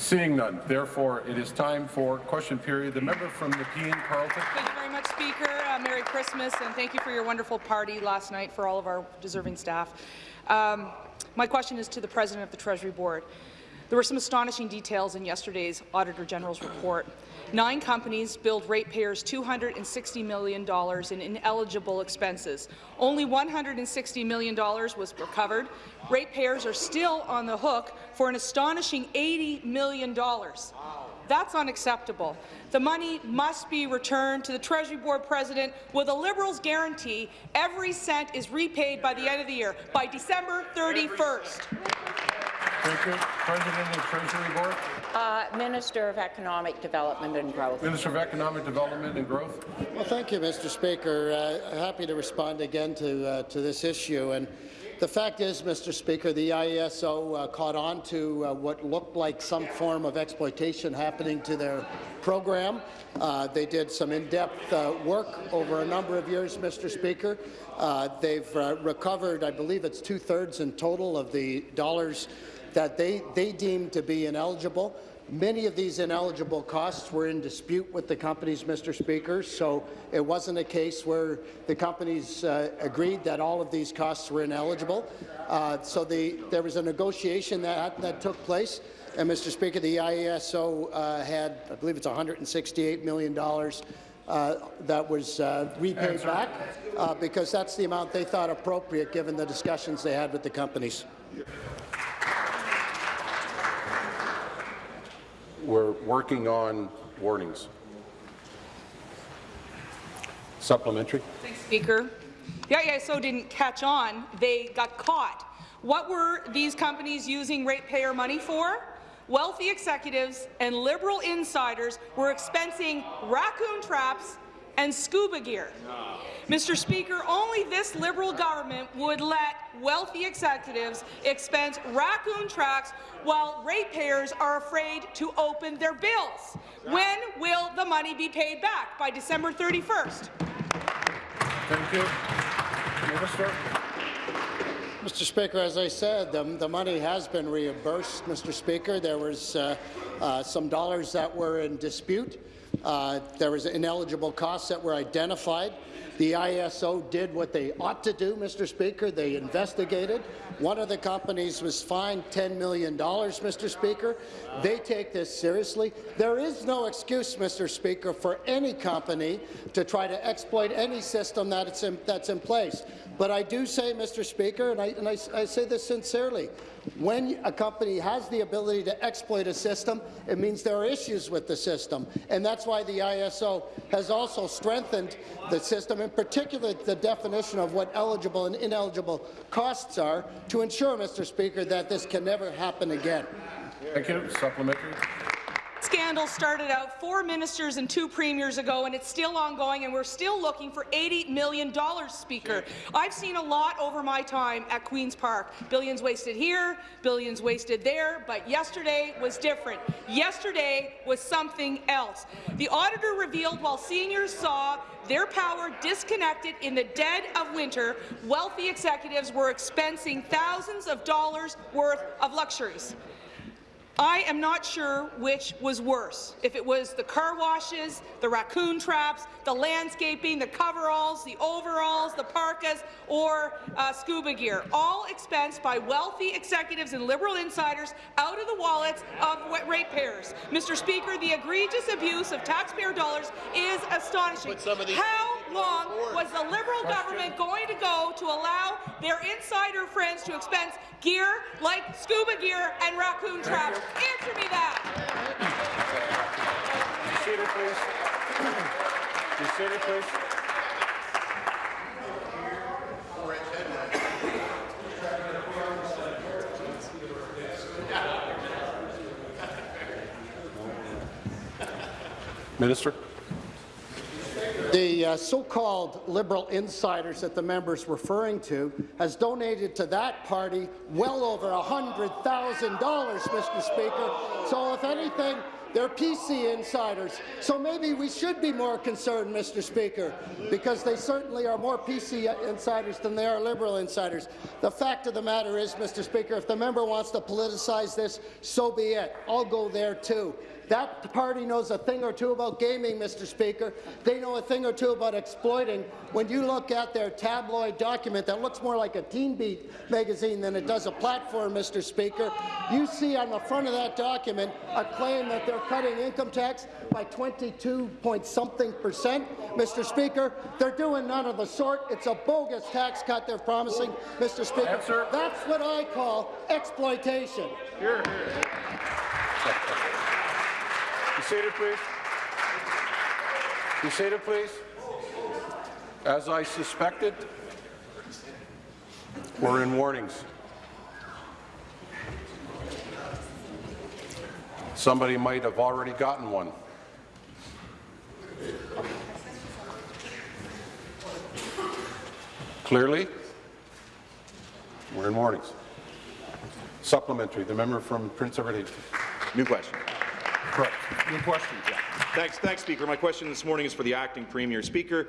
Seeing none, therefore, it is time for question period. The member from Nepean, Carleton. Thank you very much, Speaker. Uh, Merry Christmas, and thank you for your wonderful party last night for all of our deserving staff. Um, my question is to the President of the Treasury Board. There were some astonishing details in yesterday's Auditor General's report. Nine companies billed ratepayers $260 million in ineligible expenses. Only $160 million was recovered. Ratepayers are still on the hook for an astonishing $80 million. That's unacceptable. The money must be returned to the Treasury Board President with a Liberals guarantee every cent is repaid by the end of the year, by December 31st. Thank you. President of the Treasury Board. Uh, Minister of Economic Development and Growth. Minister of Economic Development and Growth. Well, thank you, Mr. Speaker. Uh, happy to respond again to uh, to this issue. And the fact is, Mr. Speaker, the IESO uh, caught on to uh, what looked like some form of exploitation happening to their program. Uh, they did some in-depth uh, work over a number of years, Mr. Speaker. Uh, they've uh, recovered, I believe it's two-thirds in total of the dollars that they, they deemed to be ineligible. Many of these ineligible costs were in dispute with the companies, Mr. Speaker, so it wasn't a case where the companies uh, agreed that all of these costs were ineligible. Uh, so the, there was a negotiation that, that took place, and Mr. Speaker, the IESO uh, had, I believe it's $168 million uh, that was uh, repaid back uh, because that's the amount they thought appropriate given the discussions they had with the companies. We're working on warnings. Supplementary. Thanks, Speaker. The IESO didn't catch on. They got caught. What were these companies using ratepayer money for? Wealthy executives and Liberal insiders were expensing raccoon traps and scuba gear. Mr. Speaker, only this Liberal government would let wealthy executives expense raccoon traps while ratepayers are afraid to open their bills. When will the money be paid back? By December 31st. Thank you. Minister. Mr. Speaker, as I said, the, the money has been reimbursed, Mr. Speaker. There was uh, uh, some dollars that were in dispute. Uh, there was ineligible costs that were identified. The ISO did what they ought to do, Mr. Speaker. They investigated. One of the companies was fined $10 million, Mr. Speaker. They take this seriously. There is no excuse, Mr. Speaker, for any company to try to exploit any system that in, that's in place. But I do say, Mr. Speaker, and, I, and I, I say this sincerely, when a company has the ability to exploit a system, it means there are issues with the system. And that's why the ISO has also strengthened the system, in particular the definition of what eligible and ineligible costs are, to ensure, Mr. Speaker, that this can never happen again. Thank you. Supplementary scandal started out four ministers and two premiers ago, and it's still ongoing, and we're still looking for $80 million, Speaker. I've seen a lot over my time at Queen's Park. Billions wasted here, billions wasted there, but yesterday was different. Yesterday was something else. The auditor revealed while seniors saw their power disconnected in the dead of winter, wealthy executives were expensing thousands of dollars worth of luxuries. I am not sure which was worse, if it was the car washes, the raccoon traps, the landscaping, the coveralls, the overalls, the parkas, or uh, scuba gear, all expensed by wealthy executives and Liberal insiders out of the wallets of ratepayers. Mr. Speaker, the egregious abuse of taxpayer dollars is astonishing. How long was the Liberal government going to go to allow their insider friends to expense gear like scuba gear and raccoon traps? Answer me that. Be seated, please. Be seated, please. Minister. The uh, so-called Liberal insiders that the member's referring to has donated to that party well over $100,000, Mr. Speaker. So if anything, They're PC insiders. So maybe we should be more concerned, Mr. Speaker, because they certainly are more PC insiders than they are Liberal insiders. The fact of the matter is, Mr. Speaker, if the member wants to politicize this, so be it. I'll go there too. That party knows a thing or two about gaming, Mr. Speaker. They know a thing or two about exploiting. When you look at their tabloid document that looks more like a Teen Beat magazine than it does a platform, Mr. Speaker, you see on the front of that document a claim that they're cutting income tax by 22 point something percent. Mr. Speaker, they're doing none of the sort. It's a bogus tax cut they're promising, Mr. Speaker. Answer. That's what I call exploitation. Here, here. Be seated, please. Be seated, please. As I suspected, we're in warnings. Somebody might have already gotten one. Clearly, we're in warnings. Supplementary, the member from Prince Edward New question. Correct. New question, yeah. Thanks, thanks, Speaker. My question this morning is for the acting Premier. Speaker,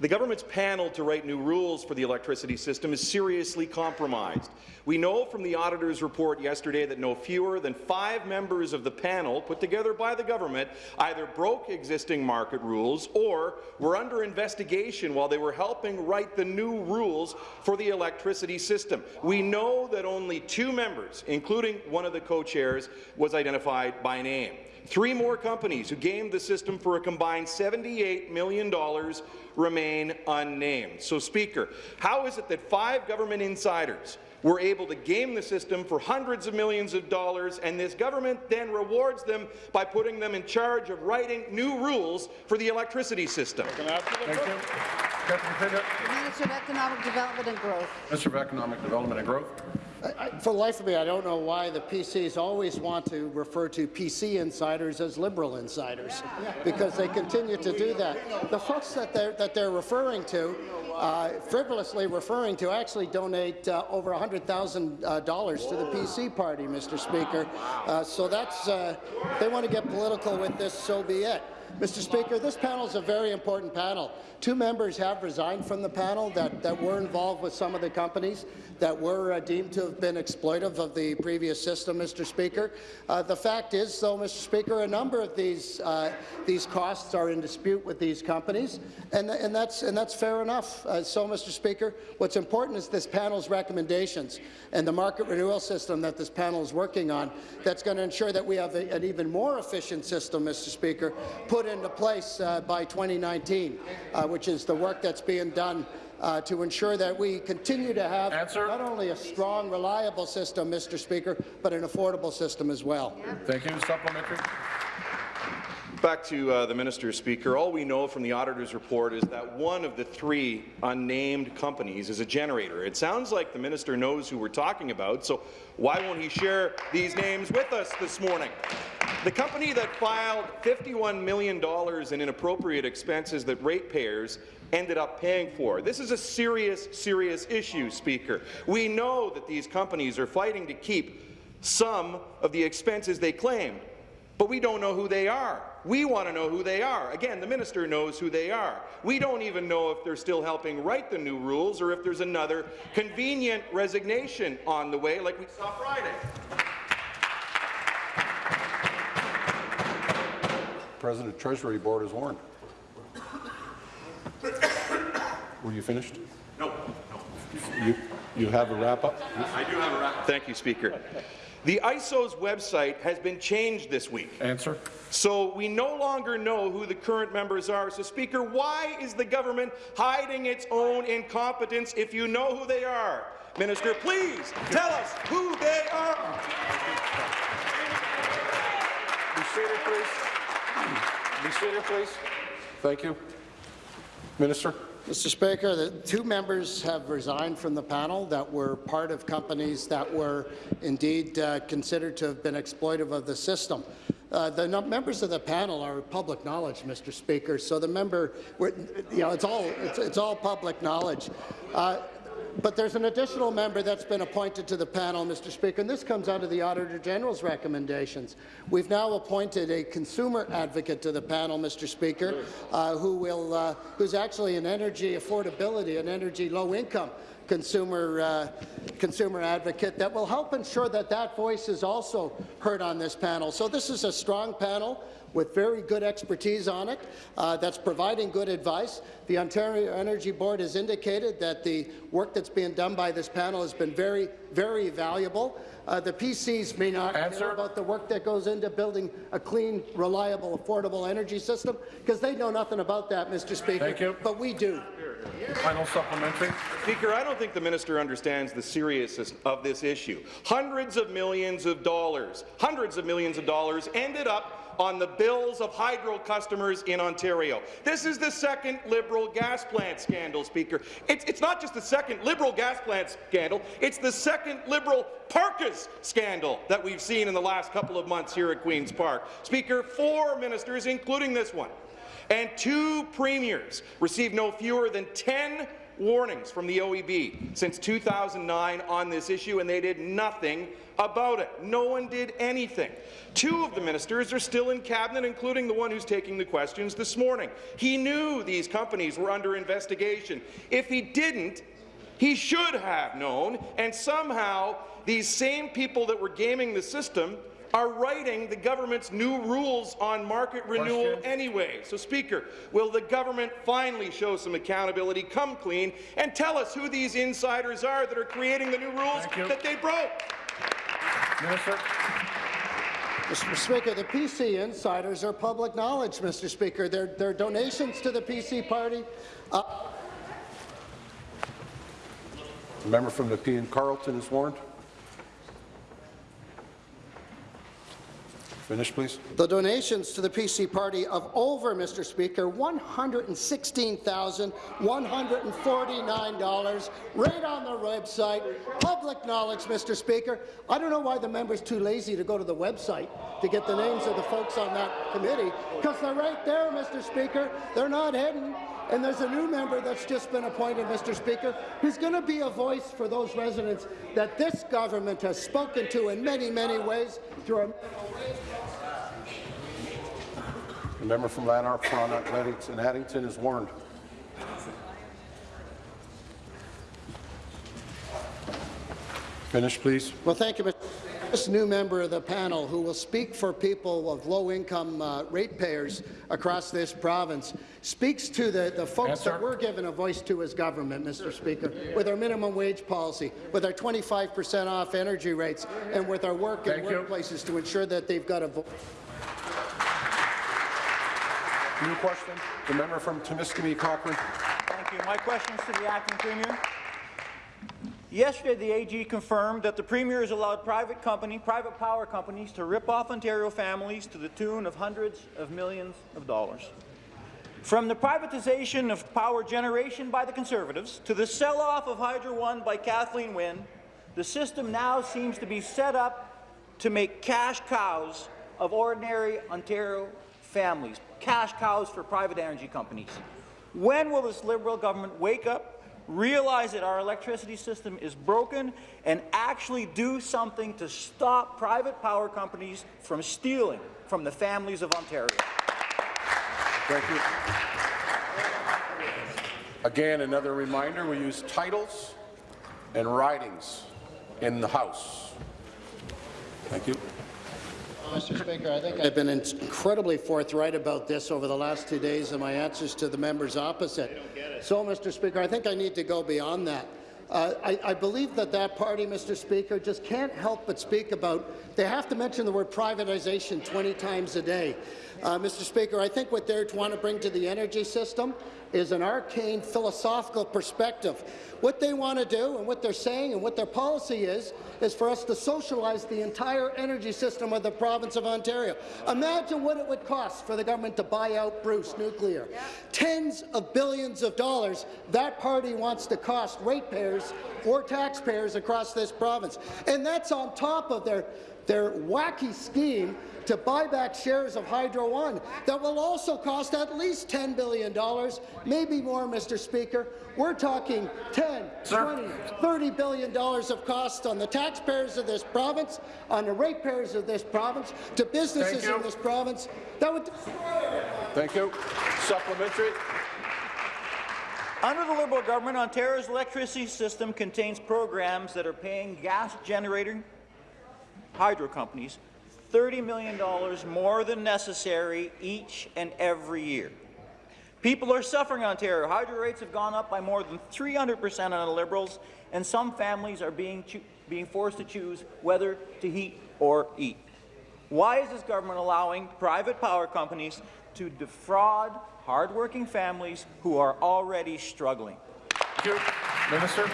the government's panel to write new rules for the electricity system is seriously compromised. We know from the auditor's report yesterday that no fewer than five members of the panel put together by the government either broke existing market rules or were under investigation while they were helping write the new rules for the electricity system. We know that only two members, including one of the co-chairs, was identified by name. Three more companies who gamed the system for a combined $78 million remain unnamed. So, Speaker, how is it that five government insiders were able to game the system for hundreds of millions of dollars, and this government then rewards them by putting them in charge of writing new rules for the electricity system? Thank you. Minister of Economic Development and Growth. Minister of Economic Development and Growth. I, for the life of me, I don't know why the PCs always want to refer to PC insiders as Liberal insiders, because they continue to do that. The folks that they're, that they're referring to, uh, frivolously referring to, actually donate uh, over $100,000 uh, to the PC party, Mr. Speaker. Uh, so that's, uh, they want to get political with this, so be it. Mr. Speaker, this panel is a very important panel. Two members have resigned from the panel that, that were involved with some of the companies that were uh, deemed to have been exploitive of the previous system, Mr. Speaker. Uh, the fact is, though, Mr. Speaker, a number of these uh, these costs are in dispute with these companies, and, and that's and that's fair enough. Uh, so, Mr. Speaker, what's important is this panel's recommendations and the market renewal system that this panel is working on. That's going to ensure that we have a, an even more efficient system, Mr. Speaker, put into place uh, by 2019, uh, which is the work that's being done uh, to ensure that we continue to have Answer. not only a strong, reliable system, Mr. Speaker, but an affordable system as well. Thank you. Supplementary. Back to uh, the minister, Speaker. All we know from the auditor's report is that one of the three unnamed companies is a generator. It sounds like the minister knows who we're talking about, so why won't he share these names with us this morning? The company that filed $51 million in inappropriate expenses that ratepayers ended up paying for. This is a serious, serious issue, Speaker. We know that these companies are fighting to keep some of the expenses they claim, but we don't know who they are. We want to know who they are. Again, the minister knows who they are. We don't even know if they're still helping write the new rules or if there's another convenient resignation on the way like we saw Friday. President Treasury Board is warned. Were you finished? No, You, you have a wrap-up? I do have a wrap. Thank you, Speaker. The ISO's website has been changed this week. Answer. So we no longer know who the current members are. So, Speaker, why is the government hiding its own incompetence if you know who they are? Minister, please tell us who they are. Be seated, please. Be seated, please. Thank you. Minister. Mr. Speaker, the two members have resigned from the panel that were part of companies that were indeed uh, considered to have been exploitative of the system. Uh, the members of the panel are public knowledge, Mr. Speaker. So the member, you know, it's all it's, it's all public knowledge. Uh, but there's an additional member that's been appointed to the panel, Mr. Speaker, and this comes out of the Auditor General's recommendations. We've now appointed a consumer advocate to the panel, Mr. Speaker, uh, who will, uh, who's actually an energy affordability and energy low income consumer uh, consumer advocate that will help ensure that that voice is also heard on this panel. So this is a strong panel with very good expertise on it uh, that's providing good advice. The Ontario Energy Board has indicated that the work that's being done by this panel has been very, very valuable. Uh, the PCs may not Answer. care about the work that goes into building a clean, reliable, affordable energy system because they know nothing about that, Mr. Speaker. Thank you. But we do. Final supplementary. Speaker, I don't think the minister understands the seriousness of this issue. Hundreds of millions of dollars, hundreds of millions of dollars ended up on the bills of hydro customers in Ontario. This is the second Liberal gas plant scandal, Speaker. It's, it's not just the second Liberal gas plant scandal, it's the second Liberal Parkas scandal that we've seen in the last couple of months here at Queen's Park. Speaker, four ministers, including this one, and two premiers received no fewer than 10 warnings from the OEB since 2009 on this issue, and they did nothing about it. No one did anything. Two of the ministers are still in cabinet, including the one who's taking the questions this morning. He knew these companies were under investigation. If he didn't, he should have known, and somehow these same people that were gaming the system are writing the government's new rules on market renewal Question. anyway. So, Speaker, will the government finally show some accountability, come clean, and tell us who these insiders are that are creating the new rules that they broke? Minister. Mr. Speaker, the PC insiders are public knowledge, Mr. Speaker. Their, their donations to the PC party uh, The member from Nepean Carleton is warned. Finish, please. The donations to the PC party of over, Mr. Speaker, $116,149 right on the website. Public knowledge, Mr. Speaker. I don't know why the member's too lazy to go to the website to get the names of the folks on that committee, because they're right there, Mr. Speaker. They're not hidden. And there's a new member that's just been appointed, Mr. Speaker, who's going to be a voice for those residents that this government has spoken to in many, many ways through a The member from Lanark, Frontenac, Athletics and Addington is warned. Finish, please. Well, thank you, Mr. This new member of the panel, who will speak for people of low-income uh, ratepayers across this province, speaks to the, the folks Answer. that we're given a voice to as government, Mr. Speaker, with our minimum wage policy, with our 25 percent off energy rates, and with our work in Thank you. workplaces to ensure that they've got a voice. New question. The member from Timiskaming Cochrane. Thank you. My question is to the acting premier. Yesterday, the AG confirmed that the premier has allowed private company, private power companies to rip off Ontario families to the tune of hundreds of millions of dollars. From the privatization of power generation by the Conservatives to the sell-off of Hydro One by Kathleen Wynne, the system now seems to be set up to make cash cows of ordinary Ontario families, cash cows for private energy companies. When will this Liberal government wake up, realize that our electricity system is broken, and actually do something to stop private power companies from stealing from the families of Ontario? Thank you. Again, another reminder, we use titles and ridings in the House. Thank you. Mr. Speaker, I think I've been incredibly forthright about this over the last two days in my answers to the members opposite. So, Mr. Speaker, I think I need to go beyond that. Uh, I, I believe that that party, Mr. Speaker, just can't help but speak about, they have to mention the word privatization 20 times a day. Uh, Mr. Speaker, I think what they're trying to bring to the energy system is an arcane philosophical perspective. What they want to do and what they're saying and what their policy is, is for us to socialize the entire energy system of the province of Ontario. Imagine what it would cost for the government to buy out Bruce Nuclear. Tens of billions of dollars that party wants to cost ratepayers or taxpayers across this province. And that's on top of their their wacky scheme to buy back shares of Hydro One that will also cost at least $10 billion, maybe more, Mr. Speaker. We're talking 10, Sir. 20, 30 billion dollars of cost on the taxpayers of this province, on the ratepayers of this province, to businesses in this province. That would Thank you. Supplementary. Under the Liberal government, Ontario's electricity system contains programs that are paying gas-generating hydro companies $30 million more than necessary each and every year. People are suffering in Ontario. Hydro rates have gone up by more than 300 percent on the Liberals, and some families are being, being forced to choose whether to heat or eat. Why is this government allowing private power companies to defraud hardworking families who are already struggling? Thank you. Minister.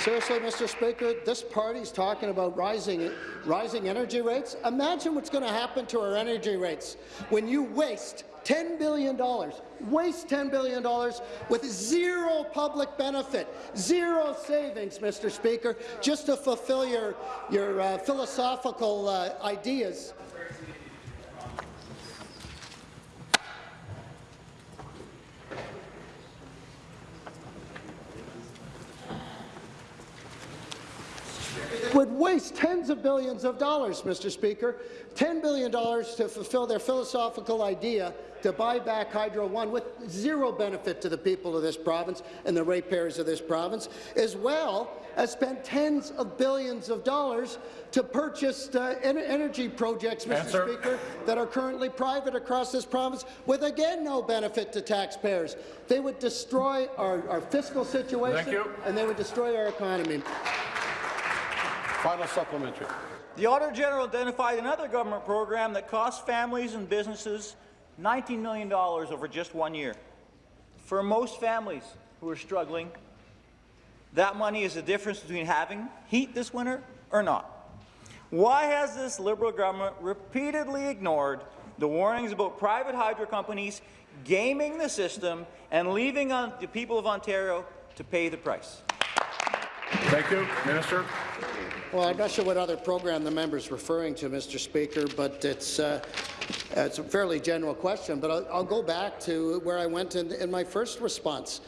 Seriously, Mr. Speaker, this party's talking about rising, rising energy rates. Imagine what's going to happen to our energy rates when you waste $10 billion, waste $10 billion with zero public benefit, zero savings, Mr. Speaker, just to fulfill your, your uh, philosophical uh, ideas. Would waste tens of billions of dollars, Mr. Speaker, $10 billion to fulfill their philosophical idea to buy back Hydro One with zero benefit to the people of this province and the ratepayers of this province, as well as spend tens of billions of dollars to purchase uh, en energy projects, Mr. Answer. Speaker, that are currently private across this province with, again, no benefit to taxpayers. They would destroy our, our fiscal situation and they would destroy our economy. Final supplementary. The Auditor General identified another government program that cost families and businesses $19 million over just one year. For most families who are struggling, that money is the difference between having heat this winter or not. Why has this Liberal government repeatedly ignored the warnings about private hydro companies gaming the system and leaving on the people of Ontario to pay the price? Thank you. Minister. Well, I'm not sure what other program the member is referring to, Mr. Speaker, but it's, uh, it's a fairly general question. But I'll, I'll go back to where I went in, in my first response.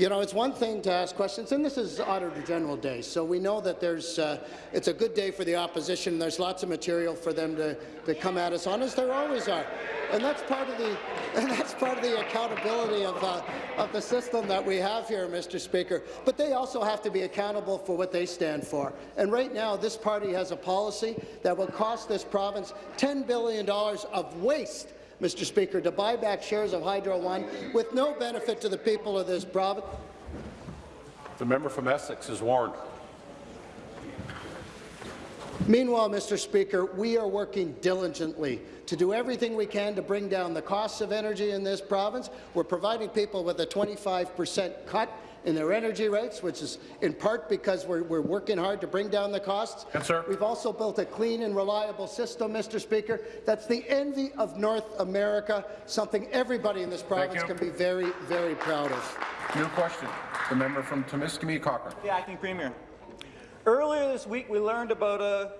You know, it's one thing to ask questions, and this is Auditor General Day, so we know that there's, uh, it's a good day for the opposition. There's lots of material for them to, to come at us on, as there always are. And that's part of the, and that's part of the accountability of, uh, of the system that we have here, Mr. Speaker. But they also have to be accountable for what they stand for. And right now, this party has a policy that will cost this province $10 billion of waste Mr. Speaker, to buy back shares of Hydro One with no benefit to the people of this province. The member from Essex is warned. Meanwhile, Mr. Speaker, we are working diligently to do everything we can to bring down the costs of energy in this province. We're providing people with a 25 percent cut in their energy rates, which is in part because we're, we're working hard to bring down the costs. Yes, sir. We've also built a clean and reliable system, Mr. Speaker, that's the envy of North America, something everybody in this province can be very, very proud of. New question. The member from Timiskaming Cochrane. The acting premier. Earlier this week, we learned about a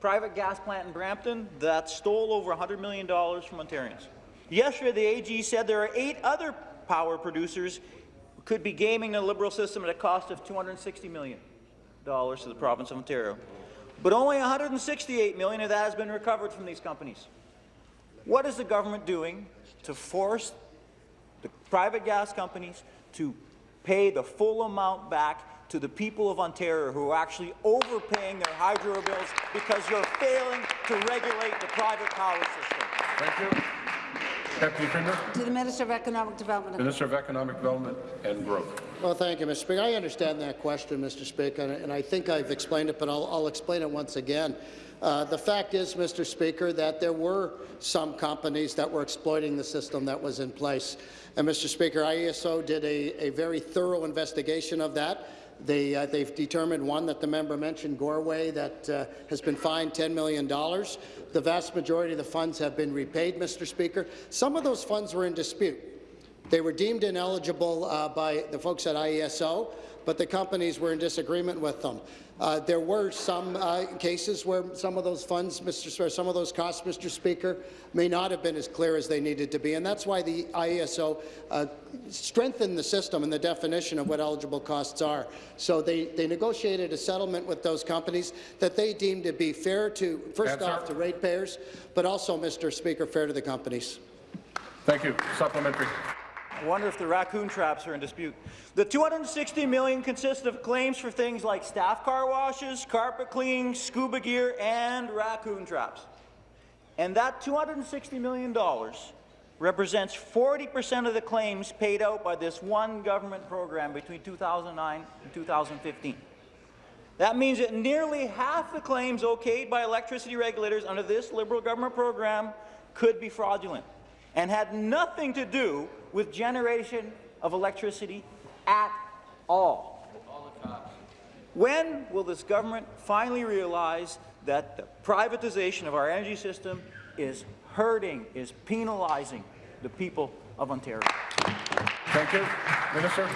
private gas plant in Brampton that stole over $100 million from Ontarians. Yesterday, the AG said there are eight other power producers who could be gaming the Liberal system at a cost of $260 million to the province of Ontario. But only 168 million of that has been recovered from these companies. What is the government doing to force the private gas companies to pay the full amount back to the people of Ontario who are actually overpaying their hydro bills because you're failing to regulate the private power system. Thank you. Deputy Premier. To the Minister of Economic Development. Minister of Economic Development and Growth. Well, thank you, Mr. Speaker. I understand that question, Mr. Speaker, and, and I think I've explained it, but I'll, I'll explain it once again. Uh, the fact is, Mr. Speaker, that there were some companies that were exploiting the system that was in place. And, Mr. Speaker, IESO did a, a very thorough investigation of that. They, uh, they've determined, one, that the member mentioned, Goreway, that uh, has been fined $10 million. The vast majority of the funds have been repaid, Mr. Speaker. Some of those funds were in dispute. They were deemed ineligible uh, by the folks at IESO, but the companies were in disagreement with them. Uh, there were some uh, cases where some of those funds, Mr. Some of those costs, Mr. Speaker, may not have been as clear as they needed to be, and that's why the IESO uh, strengthened the system and the definition of what eligible costs are. So they, they negotiated a settlement with those companies that they deemed to be fair to, first Answer. off, to ratepayers, but also, Mr. Speaker, fair to the companies. Thank you. Supplementary. Wonder if the raccoon traps are in dispute. The 260 million consists of claims for things like staff car washes, carpet cleaning, scuba gear, and raccoon traps. And that 260 million dollars represents 40% of the claims paid out by this one government program between 2009 and 2015. That means that nearly half the claims okayed by electricity regulators under this Liberal government program could be fraudulent and had nothing to do with generation of electricity at all. When will this government finally realize that the privatization of our energy system is hurting, is penalizing the people of Ontario? Thank you. Minister.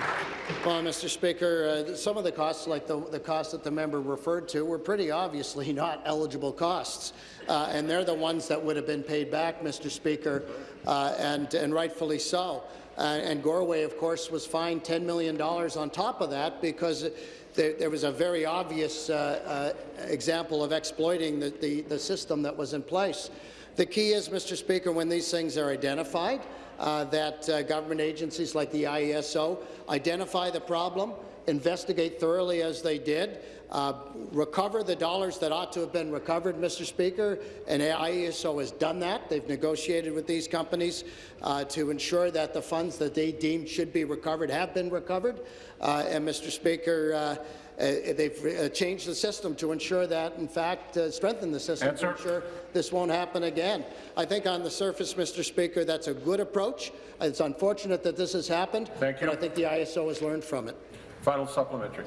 Well, Mr. Speaker, uh, some of the costs, like the, the costs that the member referred to, were pretty obviously not eligible costs, uh, and they're the ones that would have been paid back, Mr. Speaker, uh, and, and rightfully so. Uh, and Goreway, of course, was fined $10 million on top of that because there, there was a very obvious uh, uh, example of exploiting the, the, the system that was in place. The key is, Mr. Speaker, when these things are identified, uh, that uh, government agencies like the IESO identify the problem, investigate thoroughly as they did, uh, recover the dollars that ought to have been recovered, Mr. Speaker, and IESO has done that. They've negotiated with these companies uh, to ensure that the funds that they deemed should be recovered have been recovered. Uh, and, Mr. Speaker, uh, they've uh, changed the system to ensure that, in fact, uh, strengthen the system Answer. to ensure this won't happen again. I think on the surface, Mr. Speaker, that's a good approach. It's unfortunate that this has happened, Thank you. but I think the ISO has learned from it. Final supplementary.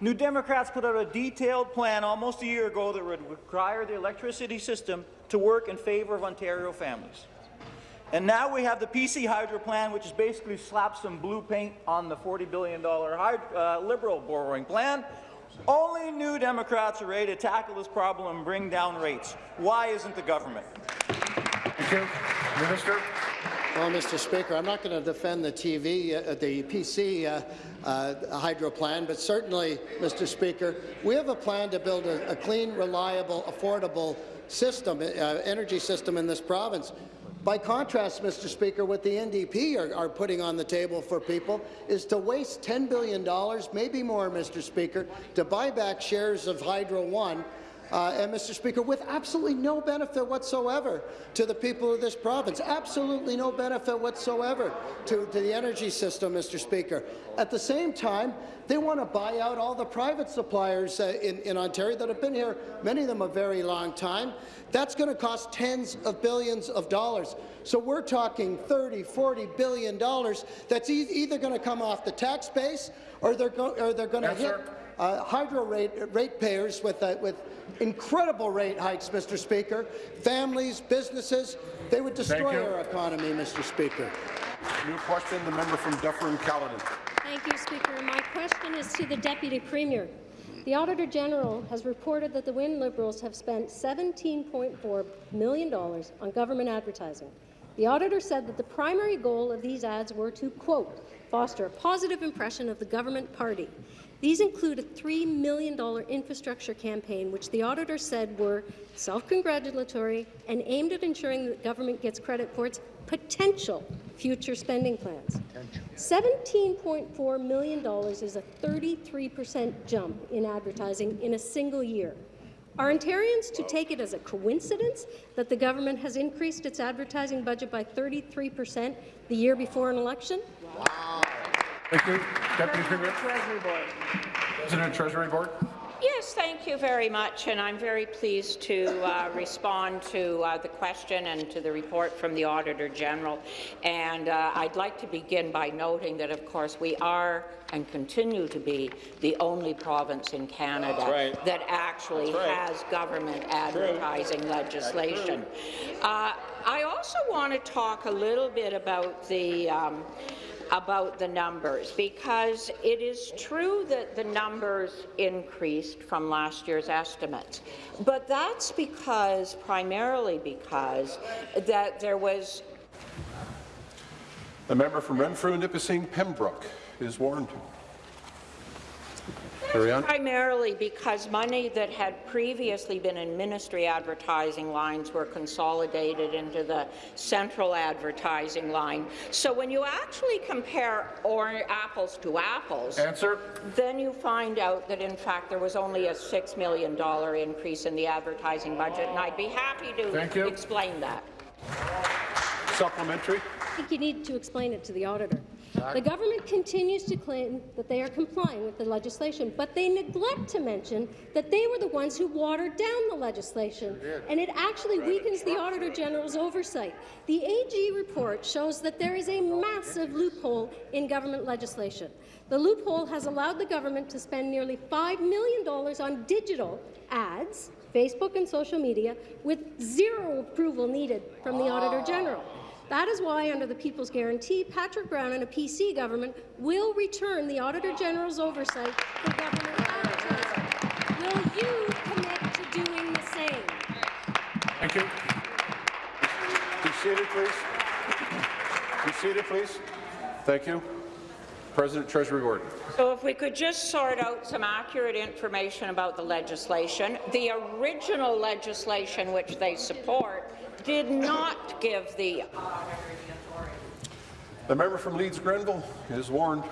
New Democrats put out a detailed plan almost a year ago that would require the electricity system to work in favour of Ontario families. And now we have the PC Hydro plan, which is basically slap some blue paint on the $40 billion hyd uh, Liberal borrowing plan. Only New Democrats are ready to tackle this problem and bring down rates. Why isn't the government? Thank you. Minister. Well, Mr. Speaker, I'm not going to defend the TV, uh, the PC uh, uh, hydro plan, but certainly, Mr. Speaker, we have a plan to build a, a clean, reliable, affordable system, uh, energy system in this province. By contrast, Mr. Speaker, what the NDP are, are putting on the table for people is to waste $10 billion, maybe more, Mr. Speaker, to buy back shares of Hydro One uh, and, Mr. Speaker, with absolutely no benefit whatsoever to the people of this province, absolutely no benefit whatsoever to, to the energy system, Mr. Speaker. At the same time, they want to buy out all the private suppliers uh, in, in Ontario that have been here, many of them a very long time. That's going to cost tens of billions of dollars. So we're talking 30, 40 billion dollars that's e either going to come off the tax base or they're, or they're going to Yes, hit sir. Uh, hydro rate, ratepayers with, uh, with incredible rate hikes, Mr. Speaker. Families, businesses, they would destroy our economy, Mr. Speaker. New question, the member from Dufferin-Caledon. Thank you, Speaker. My question is to the Deputy Premier. The Auditor General has reported that the Wynne Liberals have spent $17.4 million on government advertising. The auditor said that the primary goal of these ads were to, quote, foster a positive impression of the government party. These include a $3 million infrastructure campaign, which the auditor said were self-congratulatory and aimed at ensuring that government gets credit for its potential future spending plans. $17.4 million is a 33% jump in advertising in a single year. Are Ontarians to take it as a coincidence that the government has increased its advertising budget by 33% the year before an election? Thank you. Deputy Premier. Treasury Board. President of Treasury Board. Yes, thank you very much, and I'm very pleased to uh, respond to uh, the question and to the report from the Auditor General. And uh, I'd like to begin by noting that, of course, we are and continue to be the only province in Canada right. that actually right. has government advertising legislation. Uh, I also want to talk a little bit about the um, about the numbers because it is true that the numbers increased from last year's estimates, but that's because primarily because that there was The member from Renfrew, and Nipissing, Pembroke is warned. Carry on. Primarily because money that had previously been in ministry advertising lines were consolidated into the central advertising line. So when you actually compare or apples to apples, Answer. then you find out that in fact there was only a $6 million increase in the advertising budget, and I'd be happy Thank to you. explain that. Supplementary. I think you need to explain it to the auditor. The government continues to claim that they are complying with the legislation, but they neglect to mention that they were the ones who watered down the legislation, and it actually weakens the Auditor General's oversight. The AG report shows that there is a massive loophole in government legislation. The loophole has allowed the government to spend nearly $5 million on digital ads, Facebook and social media, with zero approval needed from the Auditor General. That is why, under the People's Guarantee, Patrick Brown and a PC government will return the Auditor General's oversight for government advertising. Will you commit to doing the same? Thank you. Be seated, please. Be seated, please. Thank you. President Treasury Gordon. So if we could just sort out some accurate information about the legislation. The original legislation which they support did not give the auditor The authority. The member from Leeds Grenville is warned.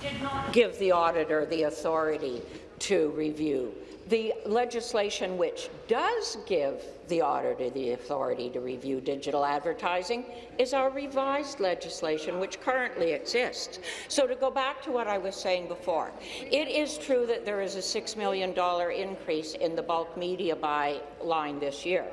Did not give the auditor the authority to review. The legislation which does give the auditor the authority to review digital advertising is our revised legislation, which currently exists. So to go back to what I was saying before, it is true that there is a $6 million increase in the bulk media buy line this year.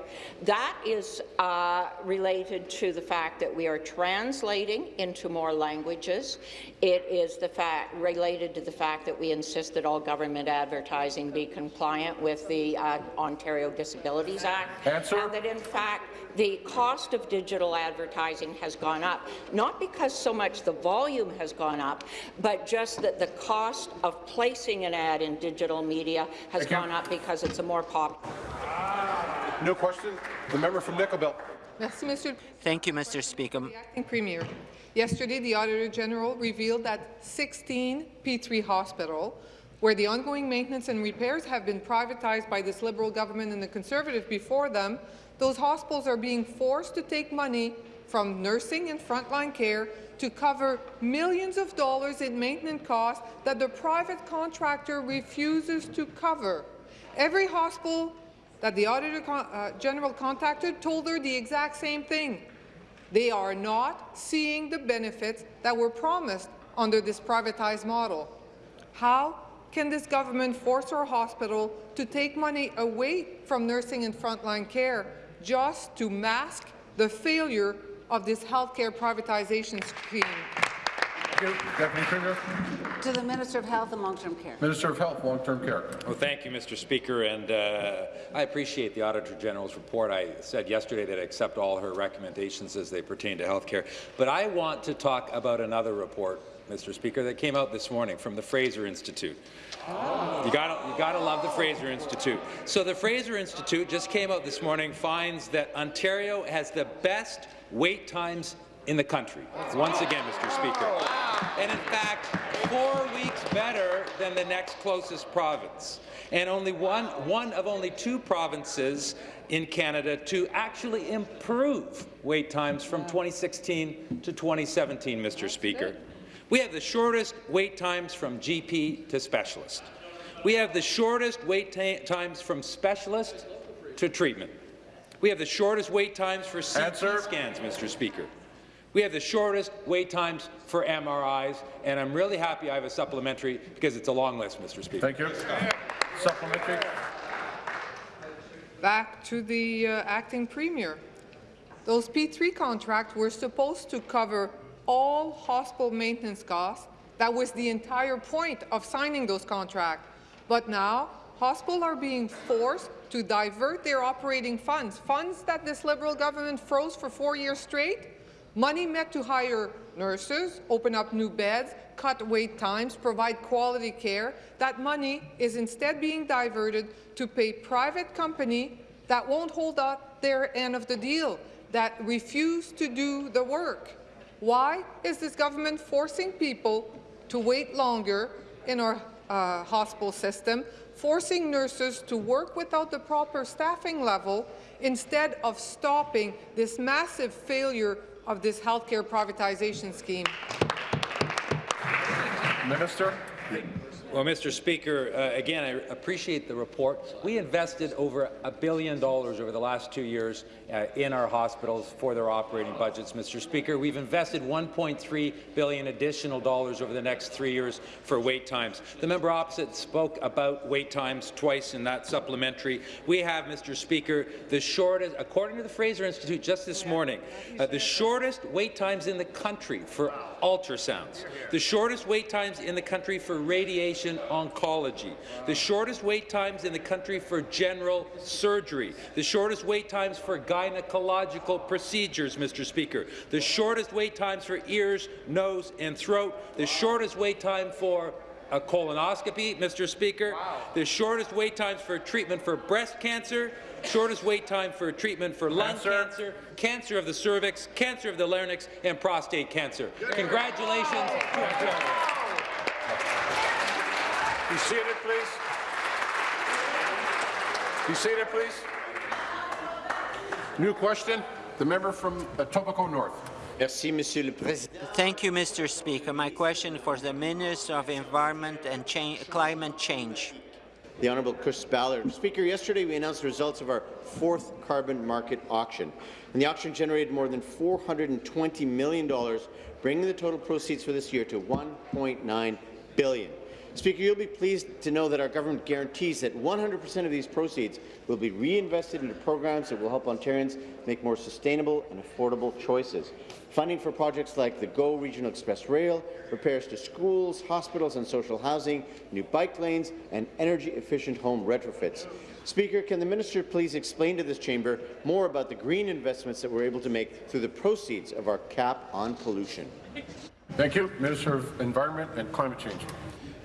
That is uh, related to the fact that we are translating into more languages. It is the fact related to the fact that we insist that all government advertising be compliant with the uh, Ontario Disabilities Act. Answer. And that, in fact, the cost of digital advertising has gone up, not because so much the volume has gone up, but just that the cost of placing an ad in digital media has Thank you. gone up because it's a more popular. No question. The member from Nickel Belt. Merci, Monsieur Thank you, Mr. Speaker. the Acting Premier. Yesterday, the Auditor General revealed that 16 P3 Hospital, where the ongoing maintenance and repairs have been privatized by this Liberal government and the Conservative before them, those hospitals are being forced to take money from nursing and frontline care to cover millions of dollars in maintenance costs that the private contractor refuses to cover. Every hospital that the Auditor uh, General contacted told her the exact same thing. They are not seeing the benefits that were promised under this privatized model. How can this government force our hospital to take money away from nursing and frontline care just to mask the failure of this healthcare privatization scheme? Thank you. Deputy Premier. To the Minister of Health and Long-Term Care. Minister of Health, Long-Term Care. Well, thank you, Mr. Speaker, and uh, I appreciate the Auditor General's report. I said yesterday that I accept all her recommendations as they pertain to health care. But I want to talk about another report, Mr. Speaker, that came out this morning from the Fraser Institute. You gotta, you gotta love the Fraser Institute. So the Fraser Institute just came out this morning, finds that Ontario has the best wait times in the country. Once again, Mr. Speaker. And in fact, four weeks better than the next closest province. And only one, one of only two provinces in Canada to actually improve wait times from 2016 to 2017, Mr. Speaker. We have the shortest wait times from GP to specialist. We have the shortest wait times from specialist to treatment. We have the shortest wait times for CT Answer. scans, Mr. Speaker. We have the shortest wait times for MRIs, and I'm really happy I have a supplementary because it's a long list, Mr. Speaker. Thank you. Supplementary. Back to the uh, acting premier. Those P3 contracts were supposed to cover all hospital maintenance costs. That was the entire point of signing those contracts. But now, hospitals are being forced to divert their operating funds, funds that this Liberal government froze for four years straight, money meant to hire nurses, open up new beds, cut wait times, provide quality care. That money is instead being diverted to pay private company that won't hold up their end of the deal, that refuse to do the work. Why is this government forcing people to wait longer in our uh, hospital system, forcing nurses to work without the proper staffing level instead of stopping this massive failure of this healthcare privatization scheme? Minister. Well, Mr. Speaker, uh, again, I appreciate the report. We invested over a billion dollars over the last two years uh, in our hospitals for their operating budgets, Mr. Speaker. We've invested 1.3 billion additional dollars over the next three years for wait times. The member opposite spoke about wait times twice in that supplementary. We have, Mr. Speaker, the shortest, according to the Fraser Institute just this morning, uh, the shortest wait times in the country for ultrasounds, the shortest wait times in the country for radiation oncology, the shortest wait times in the country for general surgery, the shortest wait times for gynecological procedures, Mr. Speaker, the shortest wait times for ears, nose and throat, the shortest wait time for a colonoscopy, Mr. Speaker, wow. the shortest wait times for treatment for breast cancer, shortest wait time for treatment for lung cancer, cancer, cancer of the cervix, cancer of the larynx, and prostate cancer. Congratulations. Be seated, please. Be seated, please. New question. The member from uh, Etobicoke North. Merci, Monsieur le Président. Thank you, Mr. Speaker. My question for the Minister of Environment and Cha Climate Change. The Honourable Chris Ballard. Speaker, yesterday we announced the results of our fourth carbon market auction. And the auction generated more than $420 million, bringing the total proceeds for this year to $1.9 billion. Speaker, you'll be pleased to know that our government guarantees that 100% of these proceeds will be reinvested into programs that will help Ontarians make more sustainable and affordable choices. Funding for projects like the GO Regional Express Rail, repairs to schools, hospitals and social housing, new bike lanes, and energy-efficient home retrofits. Speaker, can the minister please explain to this chamber more about the green investments that we're able to make through the proceeds of our cap on pollution? Thank you. Minister of Environment and Climate Change.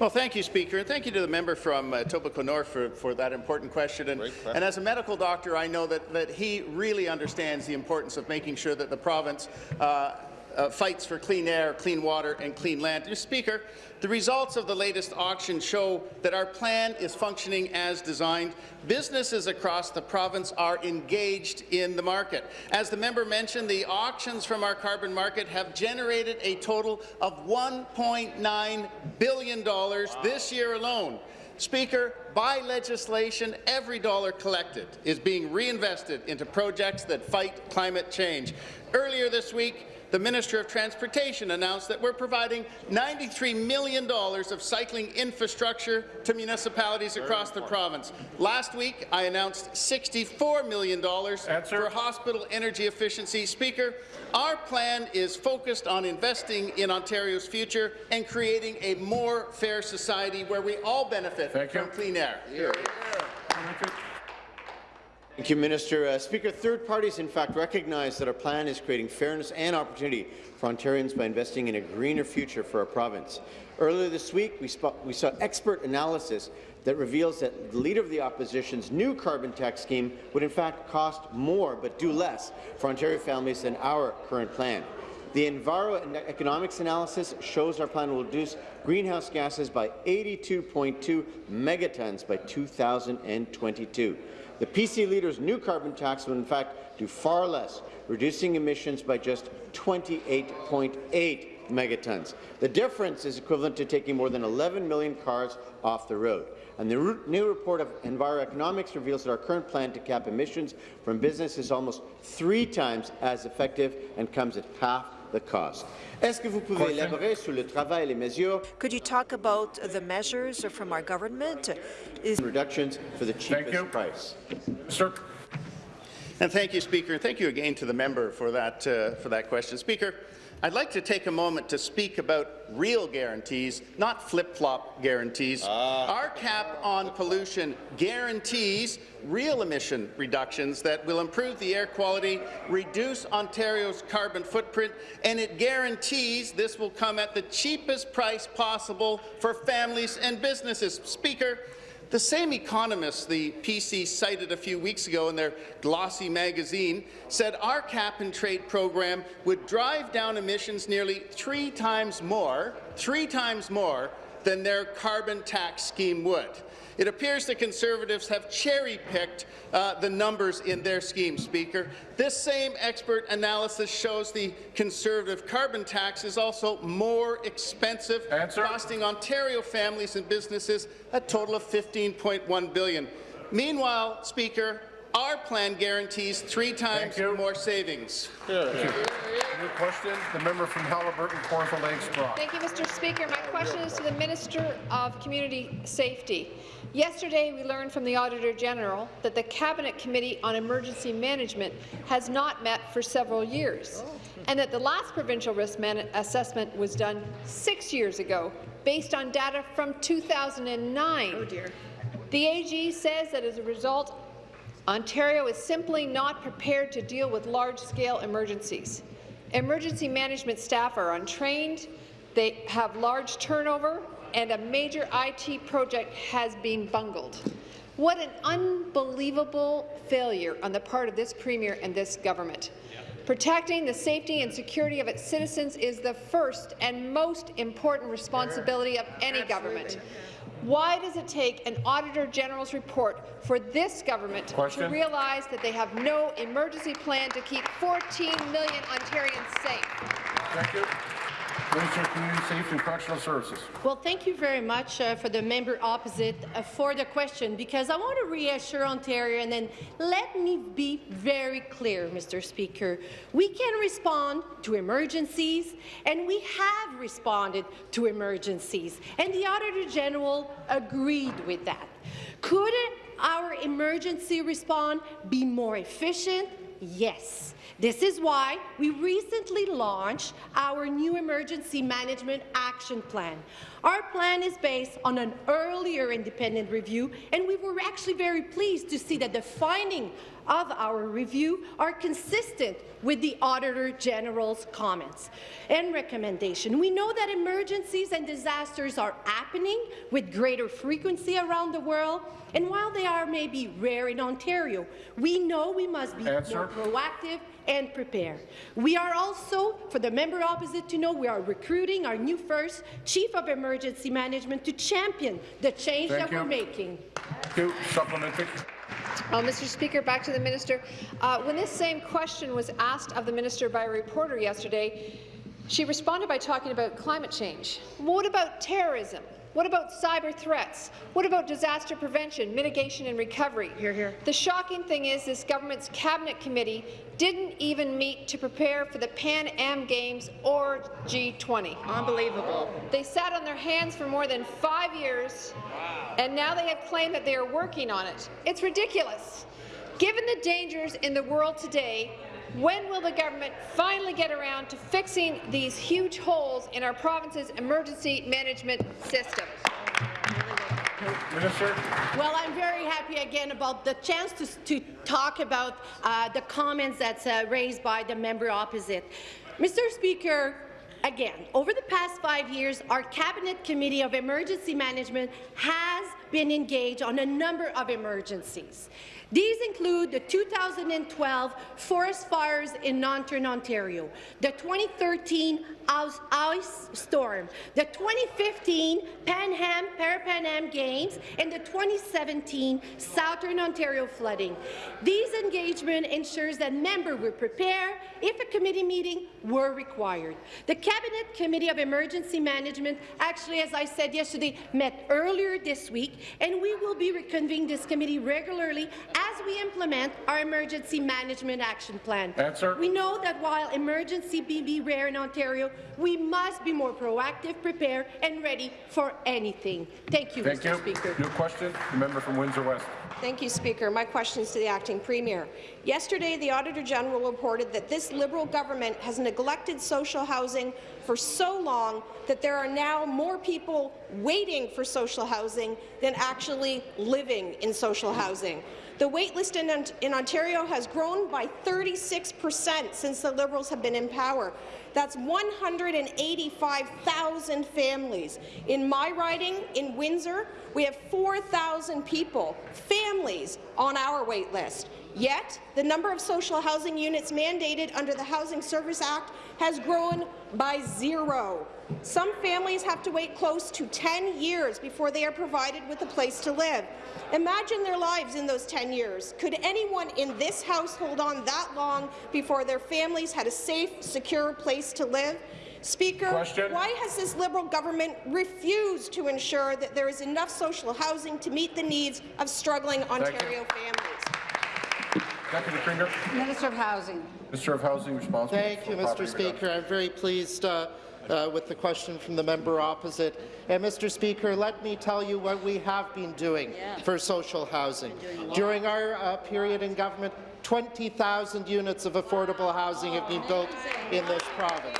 Well, thank you, Speaker, and thank you to the member from uh, Etobicoke North for, for that important question. And, and, as a medical doctor, I know that, that he really understands the importance of making sure that the province uh, uh, fights for clean air, clean water and clean land. Mr. Speaker, the results of the latest auction show that our plan is functioning as designed. Businesses across the province are engaged in the market. As the member mentioned, the auctions from our carbon market have generated a total of $1.9 billion wow. this year alone. Speaker, by legislation, every dollar collected is being reinvested into projects that fight climate change. Earlier this week, the Minister of Transportation announced that we're providing $93 million of cycling infrastructure to municipalities across the province. Last week, I announced $64 million Answer. for hospital energy efficiency. Speaker, our plan is focused on investing in Ontario's future and creating a more fair society where we all benefit Thank from you. clean air. Yeah. Thank you, Minister. Uh, Speaker, third parties in fact recognize that our plan is creating fairness and opportunity for Ontarians by investing in a greener future for our province. Earlier this week, we, we saw expert analysis that reveals that the Leader of the Opposition's new carbon tax scheme would in fact cost more but do less for Ontario families than our current plan. The Enviro economics analysis shows our plan will reduce greenhouse gases by 82.2 megatons by 2022. The PC leader's new carbon tax would in fact do far less, reducing emissions by just 28.8 megatons. The difference is equivalent to taking more than 11 million cars off the road. And the new report of Enviroeconomics reveals that our current plan to cap emissions from business is almost three times as effective and comes at half the cost. Vous pouvez élaborer sur le travail les mesures Could you talk about the measures from our government? Is reductions for the cheapest price? Sir. And thank you, Speaker. And thank you again to the member for that, uh, for that question. Speaker, I'd like to take a moment to speak about real guarantees, not flip-flop guarantees. Ah. Our cap on pollution guarantees real emission reductions that will improve the air quality, reduce Ontario's carbon footprint, and it guarantees this will come at the cheapest price possible for families and businesses. Speaker, the same economists the PC cited a few weeks ago in their glossy magazine said our cap-and-trade program would drive down emissions nearly three times more, three times more than their carbon tax scheme would. It appears the Conservatives have cherry-picked uh, the numbers in their scheme, Speaker. This same expert analysis shows the Conservative carbon tax is also more expensive, Answer. costing Ontario families and businesses a total of 15.1 billion. Meanwhile, Speaker, our plan guarantees three times more savings. New question, the member from Haliburton, Kawartha Lakes Brock. Thank you, Mr. Speaker. My question is to the Minister of Community Safety. Yesterday, we learned from the Auditor General that the Cabinet Committee on Emergency Management has not met for several years, and that the last provincial risk assessment was done six years ago, based on data from 2009. Oh dear. The AG says that as a result, Ontario is simply not prepared to deal with large-scale emergencies. Emergency management staff are untrained, they have large turnover, and a major IT project has been bungled. What an unbelievable failure on the part of this Premier and this government. Protecting the safety and security of its citizens is the first and most important responsibility of any government. Why does it take an Auditor General's report for this government Question. to realize that they have no emergency plan to keep 14 million Ontarians safe? Thank you. Minister of Community Safety and Correctional Services. Well, thank you very much uh, for the member opposite uh, for the question, because I want to reassure Ontario, and then let me be very clear, Mr. Speaker. We can respond to emergencies, and we have responded to emergencies, and the Auditor General agreed with that. Could our emergency response be more efficient? Yes. This is why we recently launched our new Emergency Management Action Plan. Our plan is based on an earlier independent review, and we were actually very pleased to see that the findings of our review are consistent with the Auditor General's comments and recommendation. We know that emergencies and disasters are happening with greater frequency around the world, and while they are maybe rare in Ontario, we know we must be Answer. more proactive and prepare. We are also, for the member opposite to know, we are recruiting our new first Chief of Emergency Management to champion the change Thank that you. we're making. Thank you. Supplementary. Uh, Mr. Speaker, back to the minister. Uh, when this same question was asked of the minister by a reporter yesterday, she responded by talking about climate change. What about terrorism? What about cyber threats? What about disaster prevention, mitigation and recovery? Here, here. The shocking thing is this government's cabinet committee didn't even meet to prepare for the Pan Am Games or G20. Unbelievable. They sat on their hands for more than five years, and now they have claimed that they are working on it. It's ridiculous. Given the dangers in the world today, when will the government finally get around to fixing these huge holes in our province's emergency management system? Minister. Well, I'm very happy again about the chance to, to talk about uh, the comments that's uh, raised by the member opposite. Mr. Speaker, again, over the past five years, our Cabinet Committee of Emergency Management has been engaged on a number of emergencies. These include the 2012 forest fires in Northern Ontario, the 2013 ice, storm, the 2015 Pan Am Parapan Am Games, and the 2017 Southern Ontario flooding. These engagement ensures that members will prepare if a committee meeting were required. The Cabinet Committee of Emergency Management actually, as I said yesterday, met earlier this week, and we will be reconvening this committee regularly as we implement our emergency management action plan. Answer. We know that while emergency may be rare in Ontario, we must be more proactive, prepared, and ready for anything. Thank you, Thank Mr. you. Speaker. New question, the member from Windsor West. Thank you, Speaker. My question is to the Acting Premier. Yesterday, the Auditor General reported that this Liberal government has neglected social housing for so long that there are now more people waiting for social housing than actually living in social housing. The waitlist in, in Ontario has grown by 36 per cent since the Liberals have been in power. That's 185,000 families. In my riding, in Windsor, we have 4,000 people, families, on our wait list. Yet, the number of social housing units mandated under the Housing Service Act has grown by zero. Some families have to wait close to 10 years before they are provided with a place to live. Imagine their lives in those 10 years. Could anyone in this House hold on that long before their families had a safe, secure place to live? Speaker, Question. why has this Liberal government refused to ensure that there is enough social housing to meet the needs of struggling Ontario families? Deputy Premier. Minister of Housing. Minister of Housing responsible. Thank you, Mr. property Speaker. I'm very pleased uh, uh, with the question from the member opposite. And Mr. Speaker, let me tell you what we have been doing for social housing. During our uh, period in government, 20,000 units of affordable housing have been built in this province.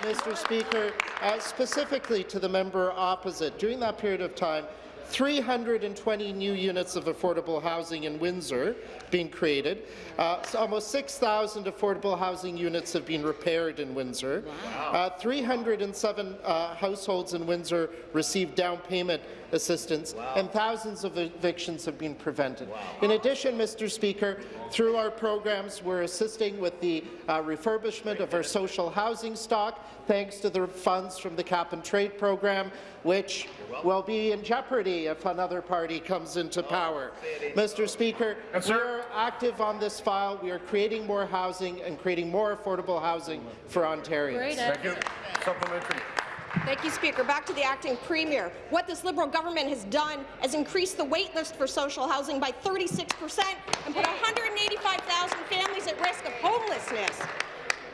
Mr. Speaker, uh, specifically to the member opposite, during that period of time, 320 new units of affordable housing in Windsor being created. Uh, so almost 6,000 affordable housing units have been repaired in Windsor. Uh, 307 uh, households in Windsor received down payment assistance, and thousands of evictions have been prevented. In addition, Mr. Speaker, through our programs, we're assisting with the uh, refurbishment of our social housing stock, thanks to the funds from the Cap and Trade program, which will be in jeopardy if another party comes into power. Mr. Speaker, we are active on this file. We are creating more housing and creating more affordable housing for Ontarians. Thank you. Supplementary. Thank you, Speaker. Back to the acting premier. What this Liberal government has done is increased the wait list for social housing by 36 percent and put 185,000 families at risk of homelessness.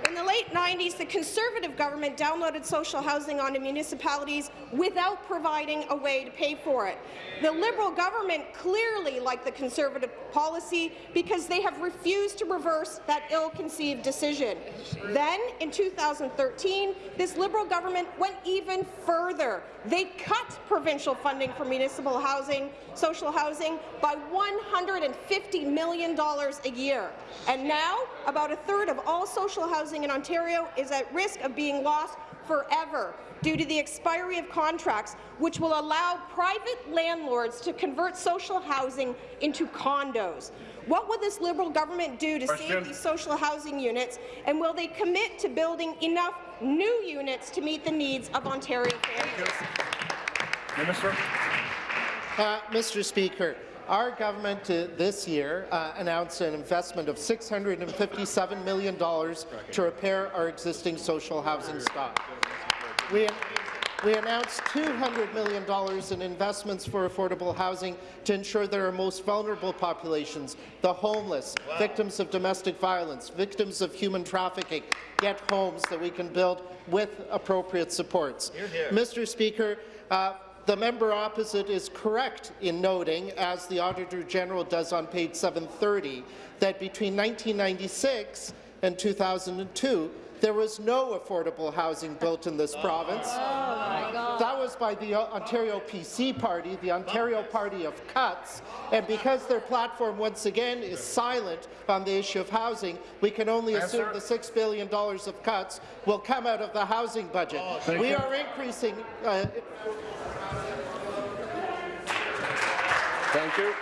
In the late 90s, the Conservative government downloaded social housing onto municipalities without providing a way to pay for it. The Liberal government clearly liked the Conservative policy because they have refused to reverse that ill-conceived decision. Then, in 2013, this Liberal government went even further. They cut provincial funding for municipal housing, social housing, by $150 million a year. And now, about a third of all social housing in Ontario is at risk of being lost forever due to the expiry of contracts, which will allow private landlords to convert social housing into condos. What will this Liberal government do to Question. save these social housing units, and will they commit to building enough new units to meet the needs of Ontario families? Minister. Uh, Mr. Speaker, our government uh, this year uh, announced an investment of $657 million to repair our existing social housing stock. We, we announced $200 million in investments for affordable housing to ensure that our most vulnerable populations, the homeless, victims of domestic violence, victims of human trafficking, get homes that we can build with appropriate supports. Mr. Speaker, uh, the member opposite is correct in noting, as the Auditor General does on page 730, that between 1996 and 2002, there was no affordable housing built in this province. That was by the Ontario PC Party, the Ontario Party of Cuts, and because their platform once again is silent on the issue of housing, we can only assume the $6 billion of cuts will come out of the housing budget. Thank we you. are increasing uh, Thank you.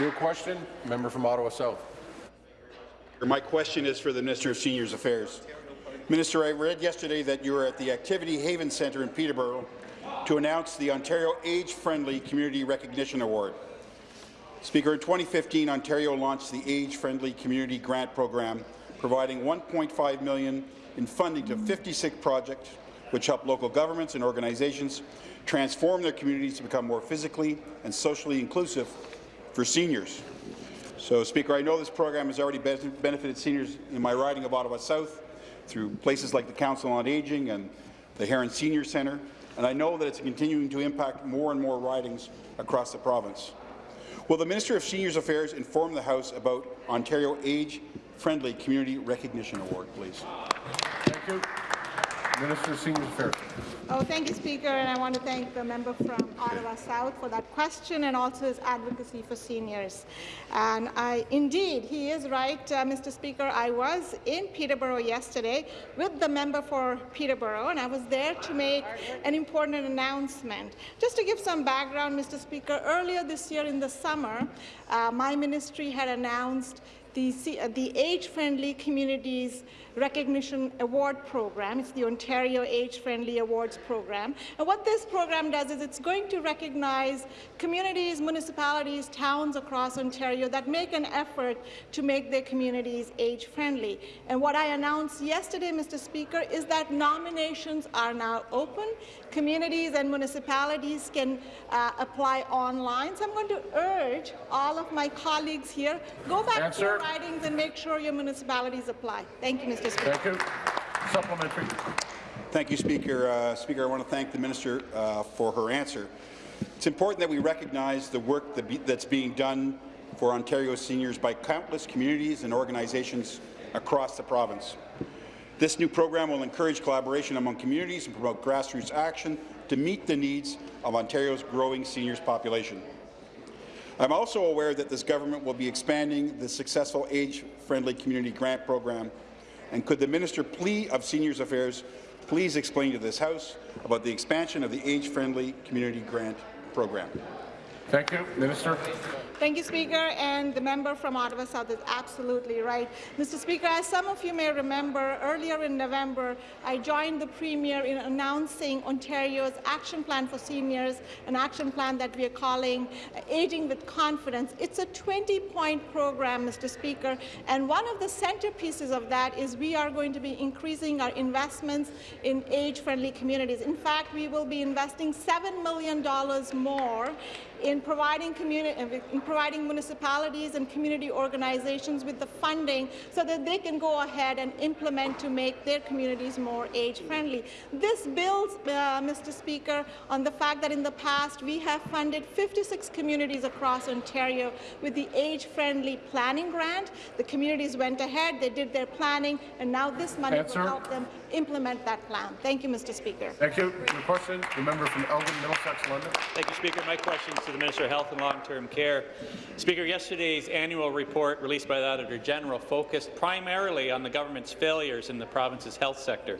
New question, member from Ottawa South. My question is for the Minister of Seniors Affairs. Minister, I read yesterday that you were at the Activity Haven Centre in Peterborough to announce the Ontario Age-Friendly Community Recognition Award. Speaker, in 2015, Ontario launched the Age-Friendly Community Grant Program, providing 1.5 million in funding to 56 projects which help local governments and organizations transform their communities to become more physically and socially inclusive for seniors. So, Speaker, I know this program has already benefited seniors in my riding of Ottawa South through places like the Council on Aging and the Heron Senior Centre, and I know that it's continuing to impact more and more ridings across the province. Will the Minister of Seniors Affairs inform the House about Ontario Age-Friendly Community Recognition Award, please? Thank you. Minister of Seniors Affairs. Oh, thank you, Speaker, and I want to thank the member from Ottawa South for that question and also his advocacy for seniors. And I, indeed, he is right, uh, Mr. Speaker. I was in Peterborough yesterday with the member for Peterborough, and I was there to make an important announcement. Just to give some background, Mr. Speaker, earlier this year in the summer, uh, my ministry had announced the, uh, the Age-Friendly Communities Recognition Award Program. It's the Ontario Age-Friendly Awards Program. And what this program does is it's going to recognize communities, municipalities, towns across Ontario that make an effort to make their communities age-friendly. And what I announced yesterday, Mr. Speaker, is that nominations are now open. Communities and municipalities can uh, apply online. So I'm going to urge all of my colleagues here, go back Answer. to your writings and make sure your municipalities apply. Thank you, Mr. Mr. Speaker. Thank you. Supplementary. Thank you, Speaker. Uh, Speaker, I want to thank the minister uh, for her answer. It's important that we recognize the work that be, that's being done for Ontario seniors by countless communities and organizations across the province. This new program will encourage collaboration among communities and promote grassroots action to meet the needs of Ontario's growing seniors population. I'm also aware that this government will be expanding the successful age-friendly community grant program and could the Minister Plea of Seniors Affairs please explain to this House about the expansion of the age-friendly community grant program? Thank you. Minister. Thank you, Speaker. And the member from Ottawa South is absolutely right. Mr. Speaker, as some of you may remember, earlier in November, I joined the Premier in announcing Ontario's action plan for seniors, an action plan that we are calling uh, Aging with Confidence. It's a 20-point program, Mr. Speaker, and one of the centerpieces of that is we are going to be increasing our investments in age-friendly communities. In fact, we will be investing $7 million more in providing, in providing municipalities and community organizations with the funding so that they can go ahead and implement to make their communities more age-friendly. This builds, uh, Mr. Speaker, on the fact that in the past we have funded 56 communities across Ontario with the age-friendly planning grant. The communities went ahead, they did their planning, and now this money Answer. will help them implement that plan. Thank you, Mr. Speaker. Thank you. Your question, the member from Elgin, Middlesex, London. Thank you, Speaker. My question is to the Minister of Health and Long-Term Care. Speaker, yesterday's annual report released by the Auditor General focused primarily on the government's failures in the province's health sector.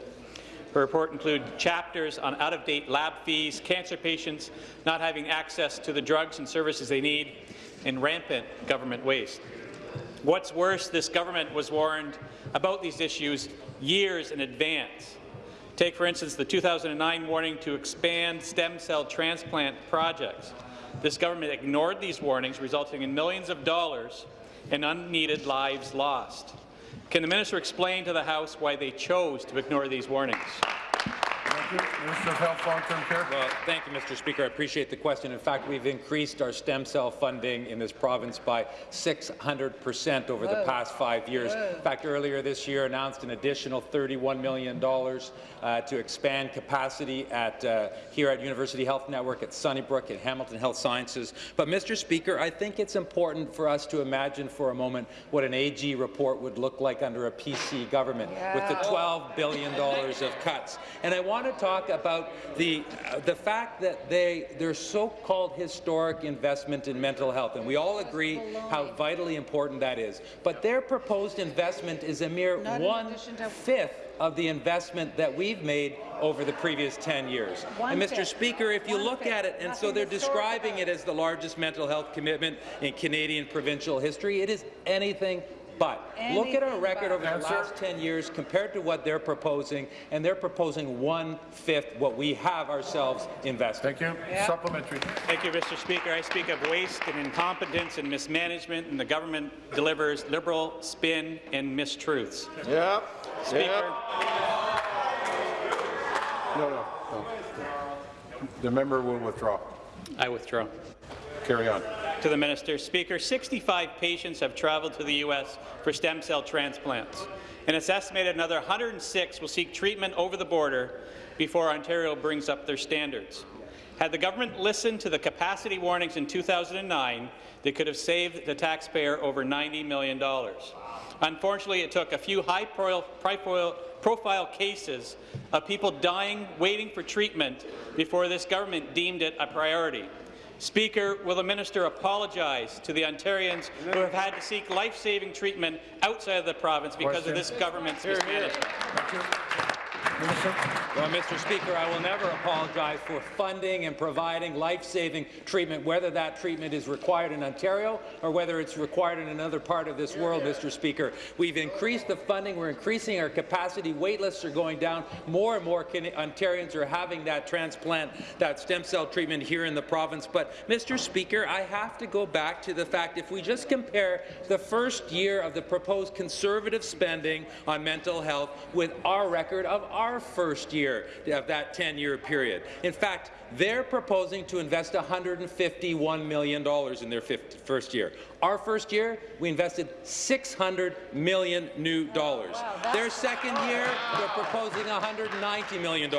Her report included chapters on out-of-date lab fees, cancer patients not having access to the drugs and services they need, and rampant government waste. What's worse, this government was warned about these issues years in advance. Take, for instance, the 2009 warning to expand stem cell transplant projects. This government ignored these warnings, resulting in millions of dollars and unneeded lives lost. Can the minister explain to the House why they chose to ignore these warnings? Minister of Health, Long-Term Care. Well, thank you, Mr. Speaker. I appreciate the question. In fact, we've increased our stem cell funding in this province by 600 percent over the past five years. In fact, earlier this year announced an additional $31 million uh, to expand capacity at uh, here at University Health Network, at Sunnybrook, at Hamilton Health Sciences. But, Mr. Speaker, I think it's important for us to imagine for a moment what an AG report would look like under a PC government yeah. with the $12 billion of cuts. And I want to talk about the, uh, the fact that they, their so-called historic investment in mental health, and we all agree how vitally important that is. But their proposed investment is a mere one-fifth of the investment that we've made over the previous 10 years. One and Mr. Fifth. Speaker, if you One look fifth. at it, and Nothing so they're describing it as the largest mental health commitment in Canadian provincial history, it is anything But look at our record over the last 10 years compared to what they're proposing, and they're proposing one-fifth what we have ourselves invested. Thank you. Supplementary. Thank you, Mr. Speaker. I speak of waste and incompetence and mismanagement, and the government delivers liberal spin and mistruths. Yeah. Speaker, No, no, no. The member will withdraw. I withdraw. Carry on. To the minister, Speaker, 65 patients have traveled to the U.S. for stem cell transplants, and it's estimated another 106 will seek treatment over the border before Ontario brings up their standards. Had the government listened to the capacity warnings in 2009, they could have saved the taxpayer over $90 million. Unfortunately, it took a few high-profile cases of people dying waiting for treatment before this government deemed it a priority. Speaker, will the minister apologize to the Ontarians who have had to seek life-saving treatment outside of the province because of this government's mismanagement? Well, Mr. Speaker, I will never apologize for funding and providing life-saving treatment, whether that treatment is required in Ontario or whether it's required in another part of this world, Mr. Speaker. We've increased the funding. We're increasing our capacity. Wait lists are going down. More and more Ontarians are having that transplant, that stem cell treatment here in the province. But, Mr. Speaker, I have to go back to the fact if we just compare the first year of the proposed conservative spending on mental health with our record of our first year of that 10-year period. In fact, they're proposing to invest $151 million in their first year. Our first year, we invested 600 million new dollars. Their second year, they're proposing $190 million.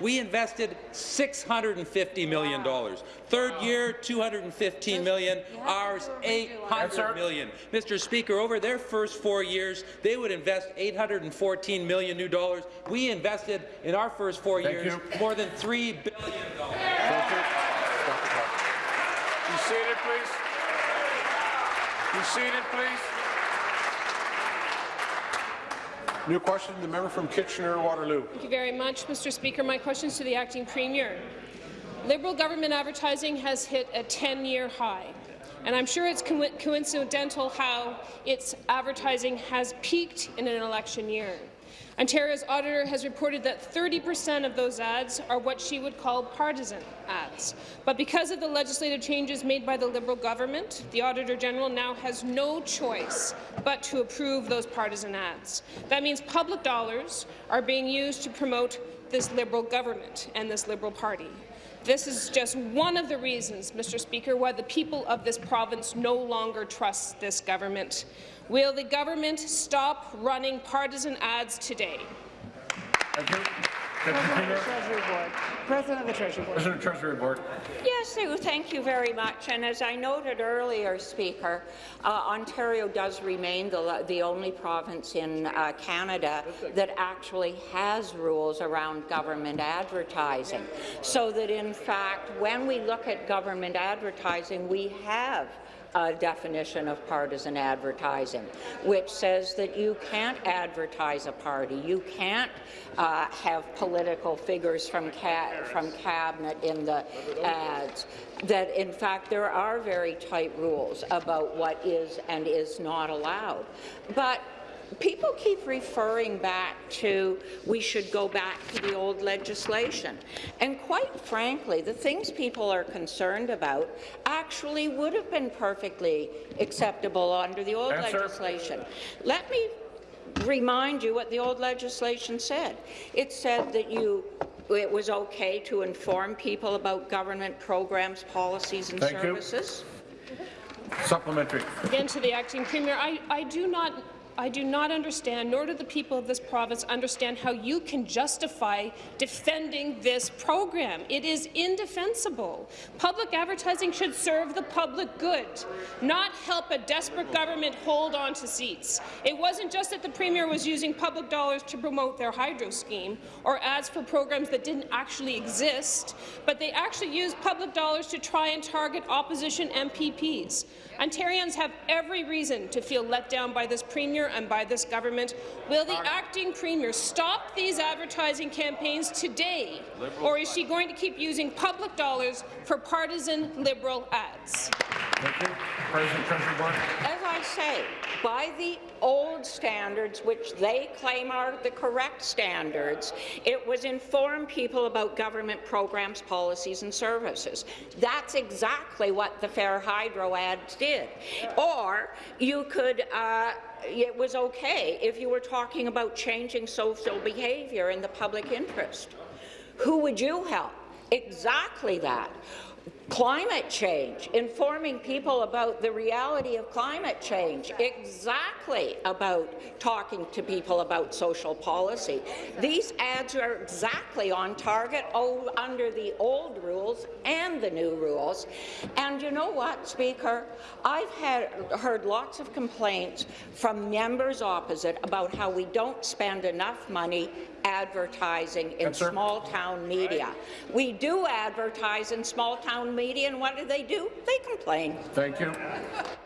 We invested $650 million. Third year, $215 million. Ours, $800 million. Mr. Speaker, over their first four years, they would invest 814 million new dollars. We invested in our first four Thank years you. more than $3 billion. Thank you. Be seated, please. Be seated, please. New question, the member from Kitchener-Waterloo. Thank you very much, Mr. Speaker. My question is to the acting premier. Liberal government advertising has hit a 10-year high, and I'm sure it's co coincidental how its advertising has peaked in an election year. Ontario's auditor has reported that 30 per cent of those ads are what she would call partisan ads. But because of the legislative changes made by the Liberal government, the Auditor General now has no choice but to approve those partisan ads. That means public dollars are being used to promote this Liberal government and this Liberal party. This is just one of the reasons, Mr. Speaker, why the people of this province no longer trust this government. Will the government stop running partisan ads today? Thank you. President of the Treasury Board. President of the Treasury Board. President Treasury Board. Yes, Sue, thank you very much. And as I noted earlier, Speaker, uh, Ontario does remain the, the only province in uh, Canada that actually has rules around government advertising. So that, in fact, when we look at government advertising, we have a definition of partisan advertising, which says that you can't advertise a party, you can't uh, have political figures from, ca from cabinet in the ads, that in fact there are very tight rules about what is and is not allowed. But people keep referring back to we should go back to the old legislation. And quite frankly, the things people are concerned about actually would have been perfectly acceptable under the old Answer. legislation. Let me remind you what the old legislation said. It said that you it was okay to inform people about government programs, policies and Thank you. services. Supplementary. Again, to the acting premier, I, I do not I do not understand, nor do the people of this province understand how you can justify defending this program. It is indefensible. Public advertising should serve the public good, not help a desperate government hold on to seats. It wasn't just that the Premier was using public dollars to promote their hydro scheme or ads for programs that didn't actually exist, but they actually used public dollars to try and target opposition MPPs. Ontarians have every reason to feel let down by this Premier and by this government. Will the acting Premier stop these advertising campaigns today, or is she going to keep using public dollars for partisan Liberal ads? Thank you. President Treasury Board. As I I say, by the old standards, which they claim are the correct standards, it was inform people about government programs, policies and services. That's exactly what the Fair Hydro ads did. Or you could uh, it was okay if you were talking about changing social behaviour in the public interest. Who would you help? Exactly that. Climate change, informing people about the reality of climate change, exactly about talking to people about social policy. These ads are exactly on target under the old rules and the new rules. And you know what, Speaker? I've had, heard lots of complaints from members opposite about how we don't spend enough money advertising in small-town media. We do advertise in small-town media, and what do they do? They complain. Thank you.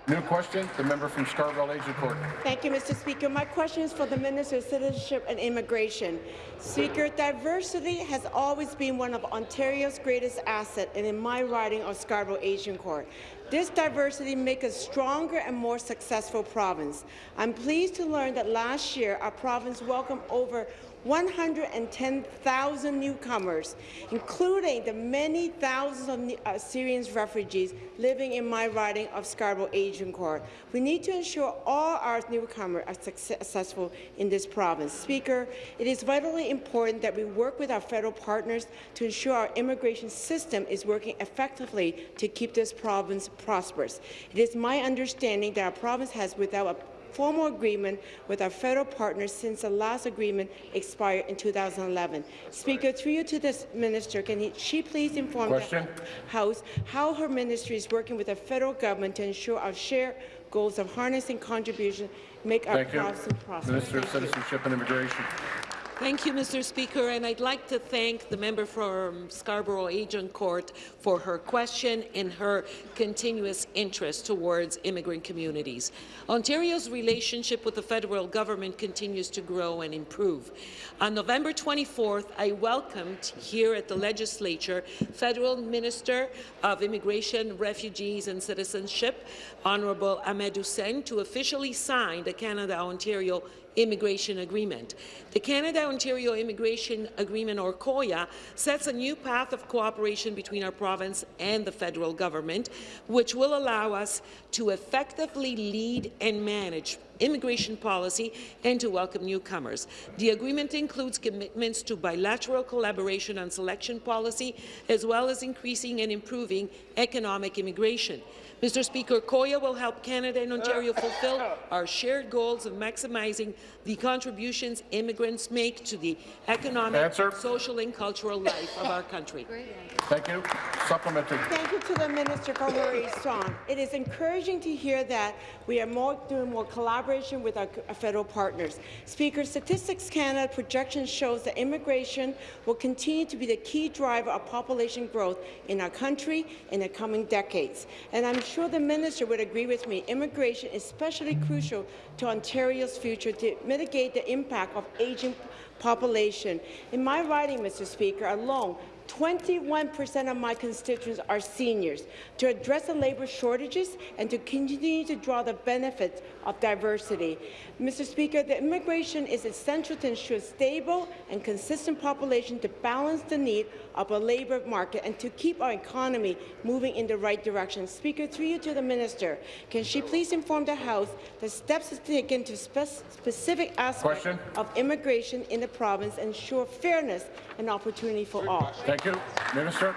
New question, the member from Scarborough Agincourt. Thank you, Mr. Speaker. My question is for the Minister of Citizenship and Immigration. Speaker, diversity has always been one of Ontario's greatest assets, and in my riding of Scarborough Agincourt, This diversity makes us stronger and more successful province. I'm pleased to learn that last year our province welcomed over 110,000 newcomers, including the many thousands of uh, Syrian refugees living in my riding of Scarborough Agincourt. We need to ensure all our newcomers are successful in this province. Speaker, it is vitally important that we work with our federal partners to ensure our immigration system is working effectively to keep this province prosperous. It is my understanding that our province has, without a formal agreement with our federal partners since the last agreement expired in 2011. Speaker, through you to this minister, can he, she please inform Question? the House how her ministry is working with the federal government to ensure our shared goals of harnessing contribution make our Thank you. province prosperous. Minister of Citizenship and Immigration. Thank you, Mr. Speaker, and I'd like to thank the member from Scarborough Agincourt for her question and her continuous interest towards immigrant communities. Ontario's relationship with the federal government continues to grow and improve. On November 24th, I welcomed here at the legislature Federal Minister of Immigration, Refugees and Citizenship, Honourable Ahmed Hussen, to officially sign the Canada-Ontario Immigration Agreement. The Canada-Ontario Immigration Agreement, or COIA, sets a new path of cooperation between our province and the federal government, which will allow us to effectively lead and manage immigration policy and to welcome newcomers. The agreement includes commitments to bilateral collaboration on selection policy, as well as increasing and improving economic immigration. Mr. Speaker, COIA will help Canada and Ontario fulfill our shared goals of maximizing the contributions immigrants make to the economic, Answer. social and cultural life of our country. Thank you. Supplementary. Thank you to the minister for her response. It is encouraging to hear that we are more, doing more collaboration with our federal partners. Speaker, Statistics Canada projections shows that immigration will continue to be the key driver of population growth in our country in the coming decades. And I'm sure the minister would agree with me, immigration is especially crucial to Ontario's future to mitigate the impact of aging population. In my riding, Mr. Speaker, alone, 21% of my constituents are seniors. To address the labour shortages and to continue to draw the benefits of diversity. Mr. Speaker, the immigration is essential to ensure a stable and consistent population to balance the need of a labour market and to keep our economy moving in the right direction. Speaker, through you to the minister, can she please inform the House the steps taken to spe specific aspects of immigration in the province ensure fairness and opportunity for all? Thank you. Minister.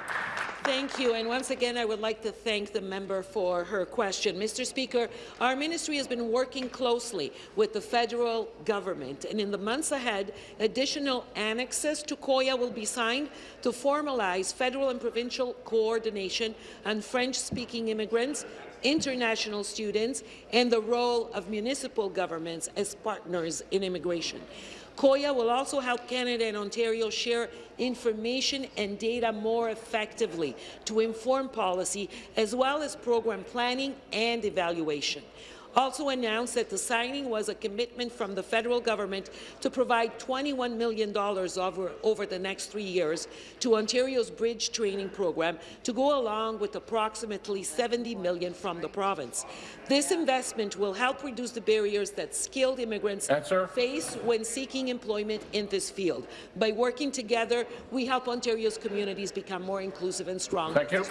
Thank you. And once again, I would like to thank the member for her question. Mr. Speaker, our ministry has been working closely with the federal government, and in the months ahead, additional annexes to COIA will be signed to formalize federal and provincial coordination on French-speaking immigrants, international students, and the role of municipal governments as partners in immigration. COIA will also help Canada and Ontario share information and data more effectively to inform policy, as well as program planning and evaluation. Also announced that the signing was a commitment from the federal government to provide $21 million over, over the next three years to Ontario's bridge training program to go along with approximately 70 million from the province. This investment will help reduce the barriers that skilled immigrants Answer. face when seeking employment in this field. By working together, we help Ontario's communities become more inclusive and strong. Thank you.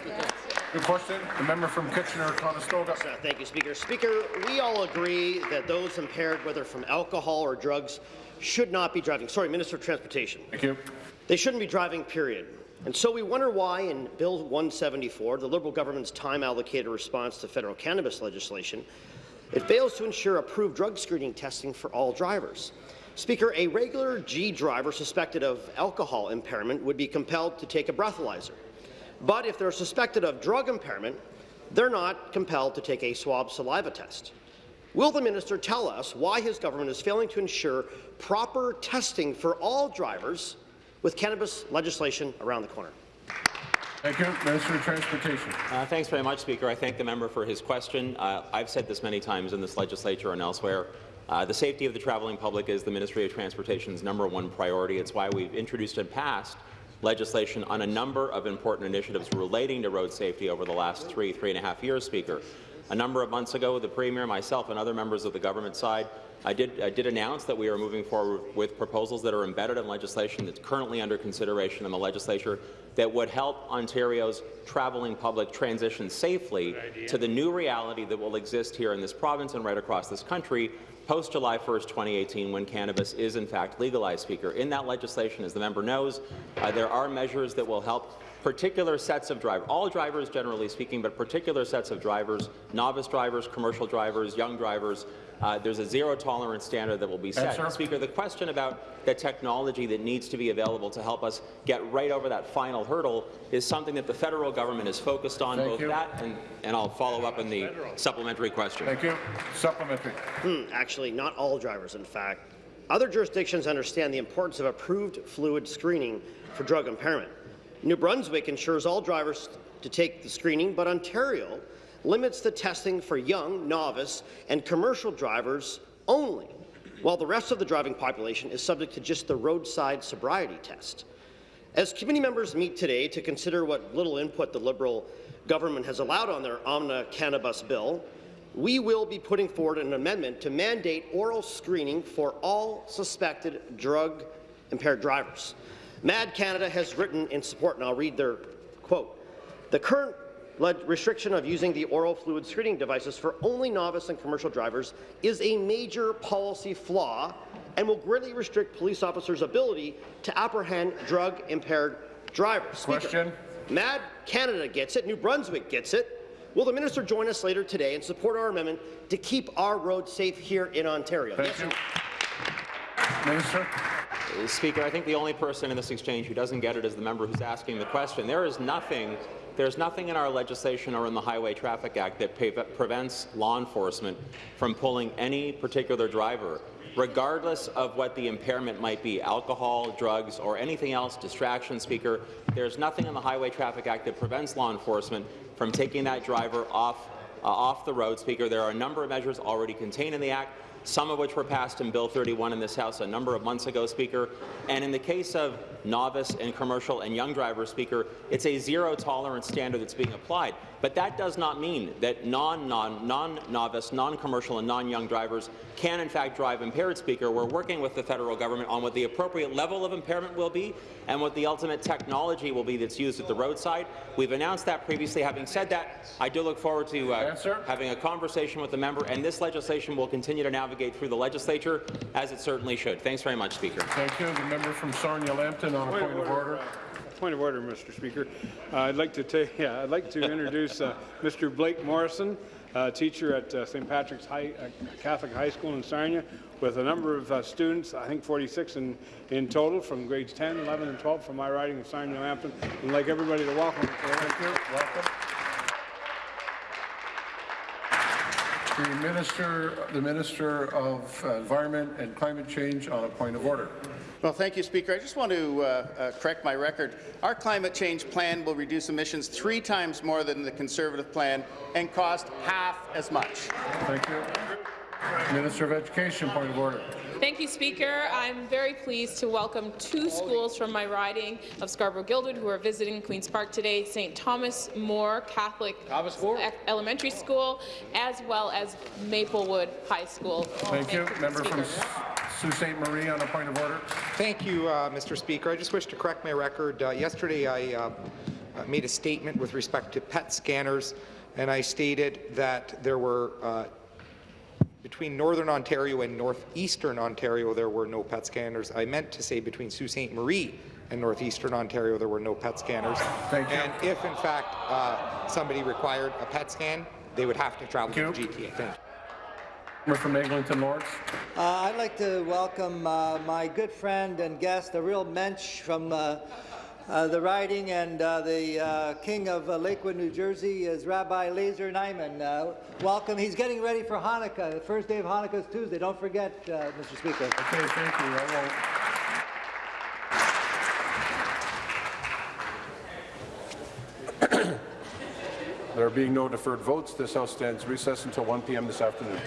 Good question. The member from Kitchener-Conestoga. Thank you, Speaker. Speaker, we all agree that those impaired, whether from alcohol or drugs, should not be driving. Sorry, Minister of Transportation. Thank you. They shouldn't be driving, period. And so we wonder why in Bill 174, the Liberal government's time-allocated response to federal cannabis legislation, it fails to ensure approved drug screening testing for all drivers. Speaker, a regular G driver suspected of alcohol impairment would be compelled to take a breathalyzer. But if they're suspected of drug impairment, they're not compelled to take a swab saliva test. Will the minister tell us why his government is failing to ensure proper testing for all drivers with cannabis legislation around the corner? Thank you. Minister of Transportation. Uh, thanks very much, Speaker. I thank the member for his question. Uh, I've said this many times in this legislature and elsewhere. Uh, the safety of the travelling public is the Ministry of Transportation's number one priority. It's why we've introduced and passed legislation on a number of important initiatives relating to road safety over the last three, three and a half years, Speaker. A number of months ago, the Premier, myself, and other members of the government side I did, I did announce that we are moving forward with proposals that are embedded in legislation that's currently under consideration in the legislature that would help Ontario's travelling public transition safely to the new reality that will exist here in this province and right across this country post July 1st, 2018, when cannabis is in fact legalized, Speaker. In that legislation, as the member knows, uh, there are measures that will help particular sets of drivers, all drivers generally speaking, but particular sets of drivers, novice drivers, commercial drivers, young drivers, uh, there's a zero tolerance standard that will be set. Answer. Speaker, the question about the technology that needs to be available to help us get right over that final hurdle is something that the federal government is focused on, Thank both you. that and, and I'll follow up in the supplementary question. Thank you. Supplementary. Hmm, actually, not all drivers, in fact. Other jurisdictions understand the importance of approved fluid screening for drug impairment. New Brunswick ensures all drivers to take the screening, but Ontario limits the testing for young, novice, and commercial drivers only, while the rest of the driving population is subject to just the roadside sobriety test. As committee members meet today to consider what little input the Liberal government has allowed on their Omna Cannabis bill, we will be putting forward an amendment to mandate oral screening for all suspected drug-impaired drivers. MADD Canada has written in support, and I'll read their quote. The current restriction of using the oral fluid screening devices for only novice and commercial drivers is a major policy flaw and will greatly restrict police officers' ability to apprehend drug-impaired drivers. Speaker, Question. MADD Canada gets it. New Brunswick gets it. Will the minister join us later today and support our amendment to keep our roads safe here in Ontario? Thank you. Minister. Speaker, I think the only person in this exchange who doesn't get it is the member who's asking the question. There is nothing, there's nothing in our legislation or in the Highway Traffic Act that prevents law enforcement from pulling any particular driver, regardless of what the impairment might be, alcohol, drugs, or anything else, distraction, Speaker. There's nothing in the Highway Traffic Act that prevents law enforcement from taking that driver off, uh, off the road, Speaker. There are a number of measures already contained in the Act some of which were passed in Bill 31 in this House a number of months ago, Speaker. And in the case of novice and commercial and young drivers, Speaker, it's a zero-tolerance standard that's being applied. But that does not mean that non-novice, non, non-novice, non-commercial and non-young drivers can in fact drive impaired, Speaker. We're working with the federal government on what the appropriate level of impairment will be and what the ultimate technology will be that's used at the roadside. We've announced that previously. Having said that, I do look forward to uh, having a conversation with the member, and this legislation will continue to navigate through the legislature, as it certainly should. Thanks very much, Speaker. Thank you. The member from Sarnia-Lambton on a point of order. Point of order, Mr. Speaker. Uh, I'd like to take, yeah, I'd like to introduce uh, Mr. Blake Morrison, uh, teacher at uh, St. Patrick's High, uh, Catholic High School in Sarnia, with a number of uh, students, I think 46 in, in total, from grades 10, 11, and 12 from my riding of Sarnia Lambton. And like everybody to welcome. Thank you. Welcome. The minister, the minister of Environment and Climate Change on a point of order. Well, thank you, Speaker. I just want to uh, uh, correct my record. Our climate change plan will reduce emissions three times more than the Conservative plan and cost half as much. Thank you. Minister of Education, point of order. Thank you, Speaker. I'm very pleased to welcome two schools from my riding of Scarborough-Guildwood who are visiting Queen's Park today, St. Thomas More Catholic Elementary School, as well as Maplewood High School. Thank you. Member from Sault Ste. Marie on a point of order. Thank you, uh, Mr. Speaker. I just wish to correct my record. Uh, yesterday, I uh, uh made a statement with respect to PET scanners, and I stated that there were uh, between Northern Ontario and Northeastern Ontario, there were no PET scanners. I meant to say between Sault Ste. Marie and Northeastern Ontario, there were no PET scanners. Thank you. And if, in fact, uh, somebody required a PET scan, they would have to travel to the GTA. Thank you. Member from Eglinton Lawrence. Uh, I'd like to welcome uh, my good friend and guest, a real mensch from uh, uh, the riding and uh, the uh, king of uh, Lakewood, New Jersey is Rabbi Lazer Nyman. Uh, welcome. He's getting ready for Hanukkah. The first day of Hanukkah is Tuesday. Don't forget, uh, Mr. Speaker. Okay, thank you. I won't. there being no deferred votes, this House stands recessed until 1 p.m. this afternoon.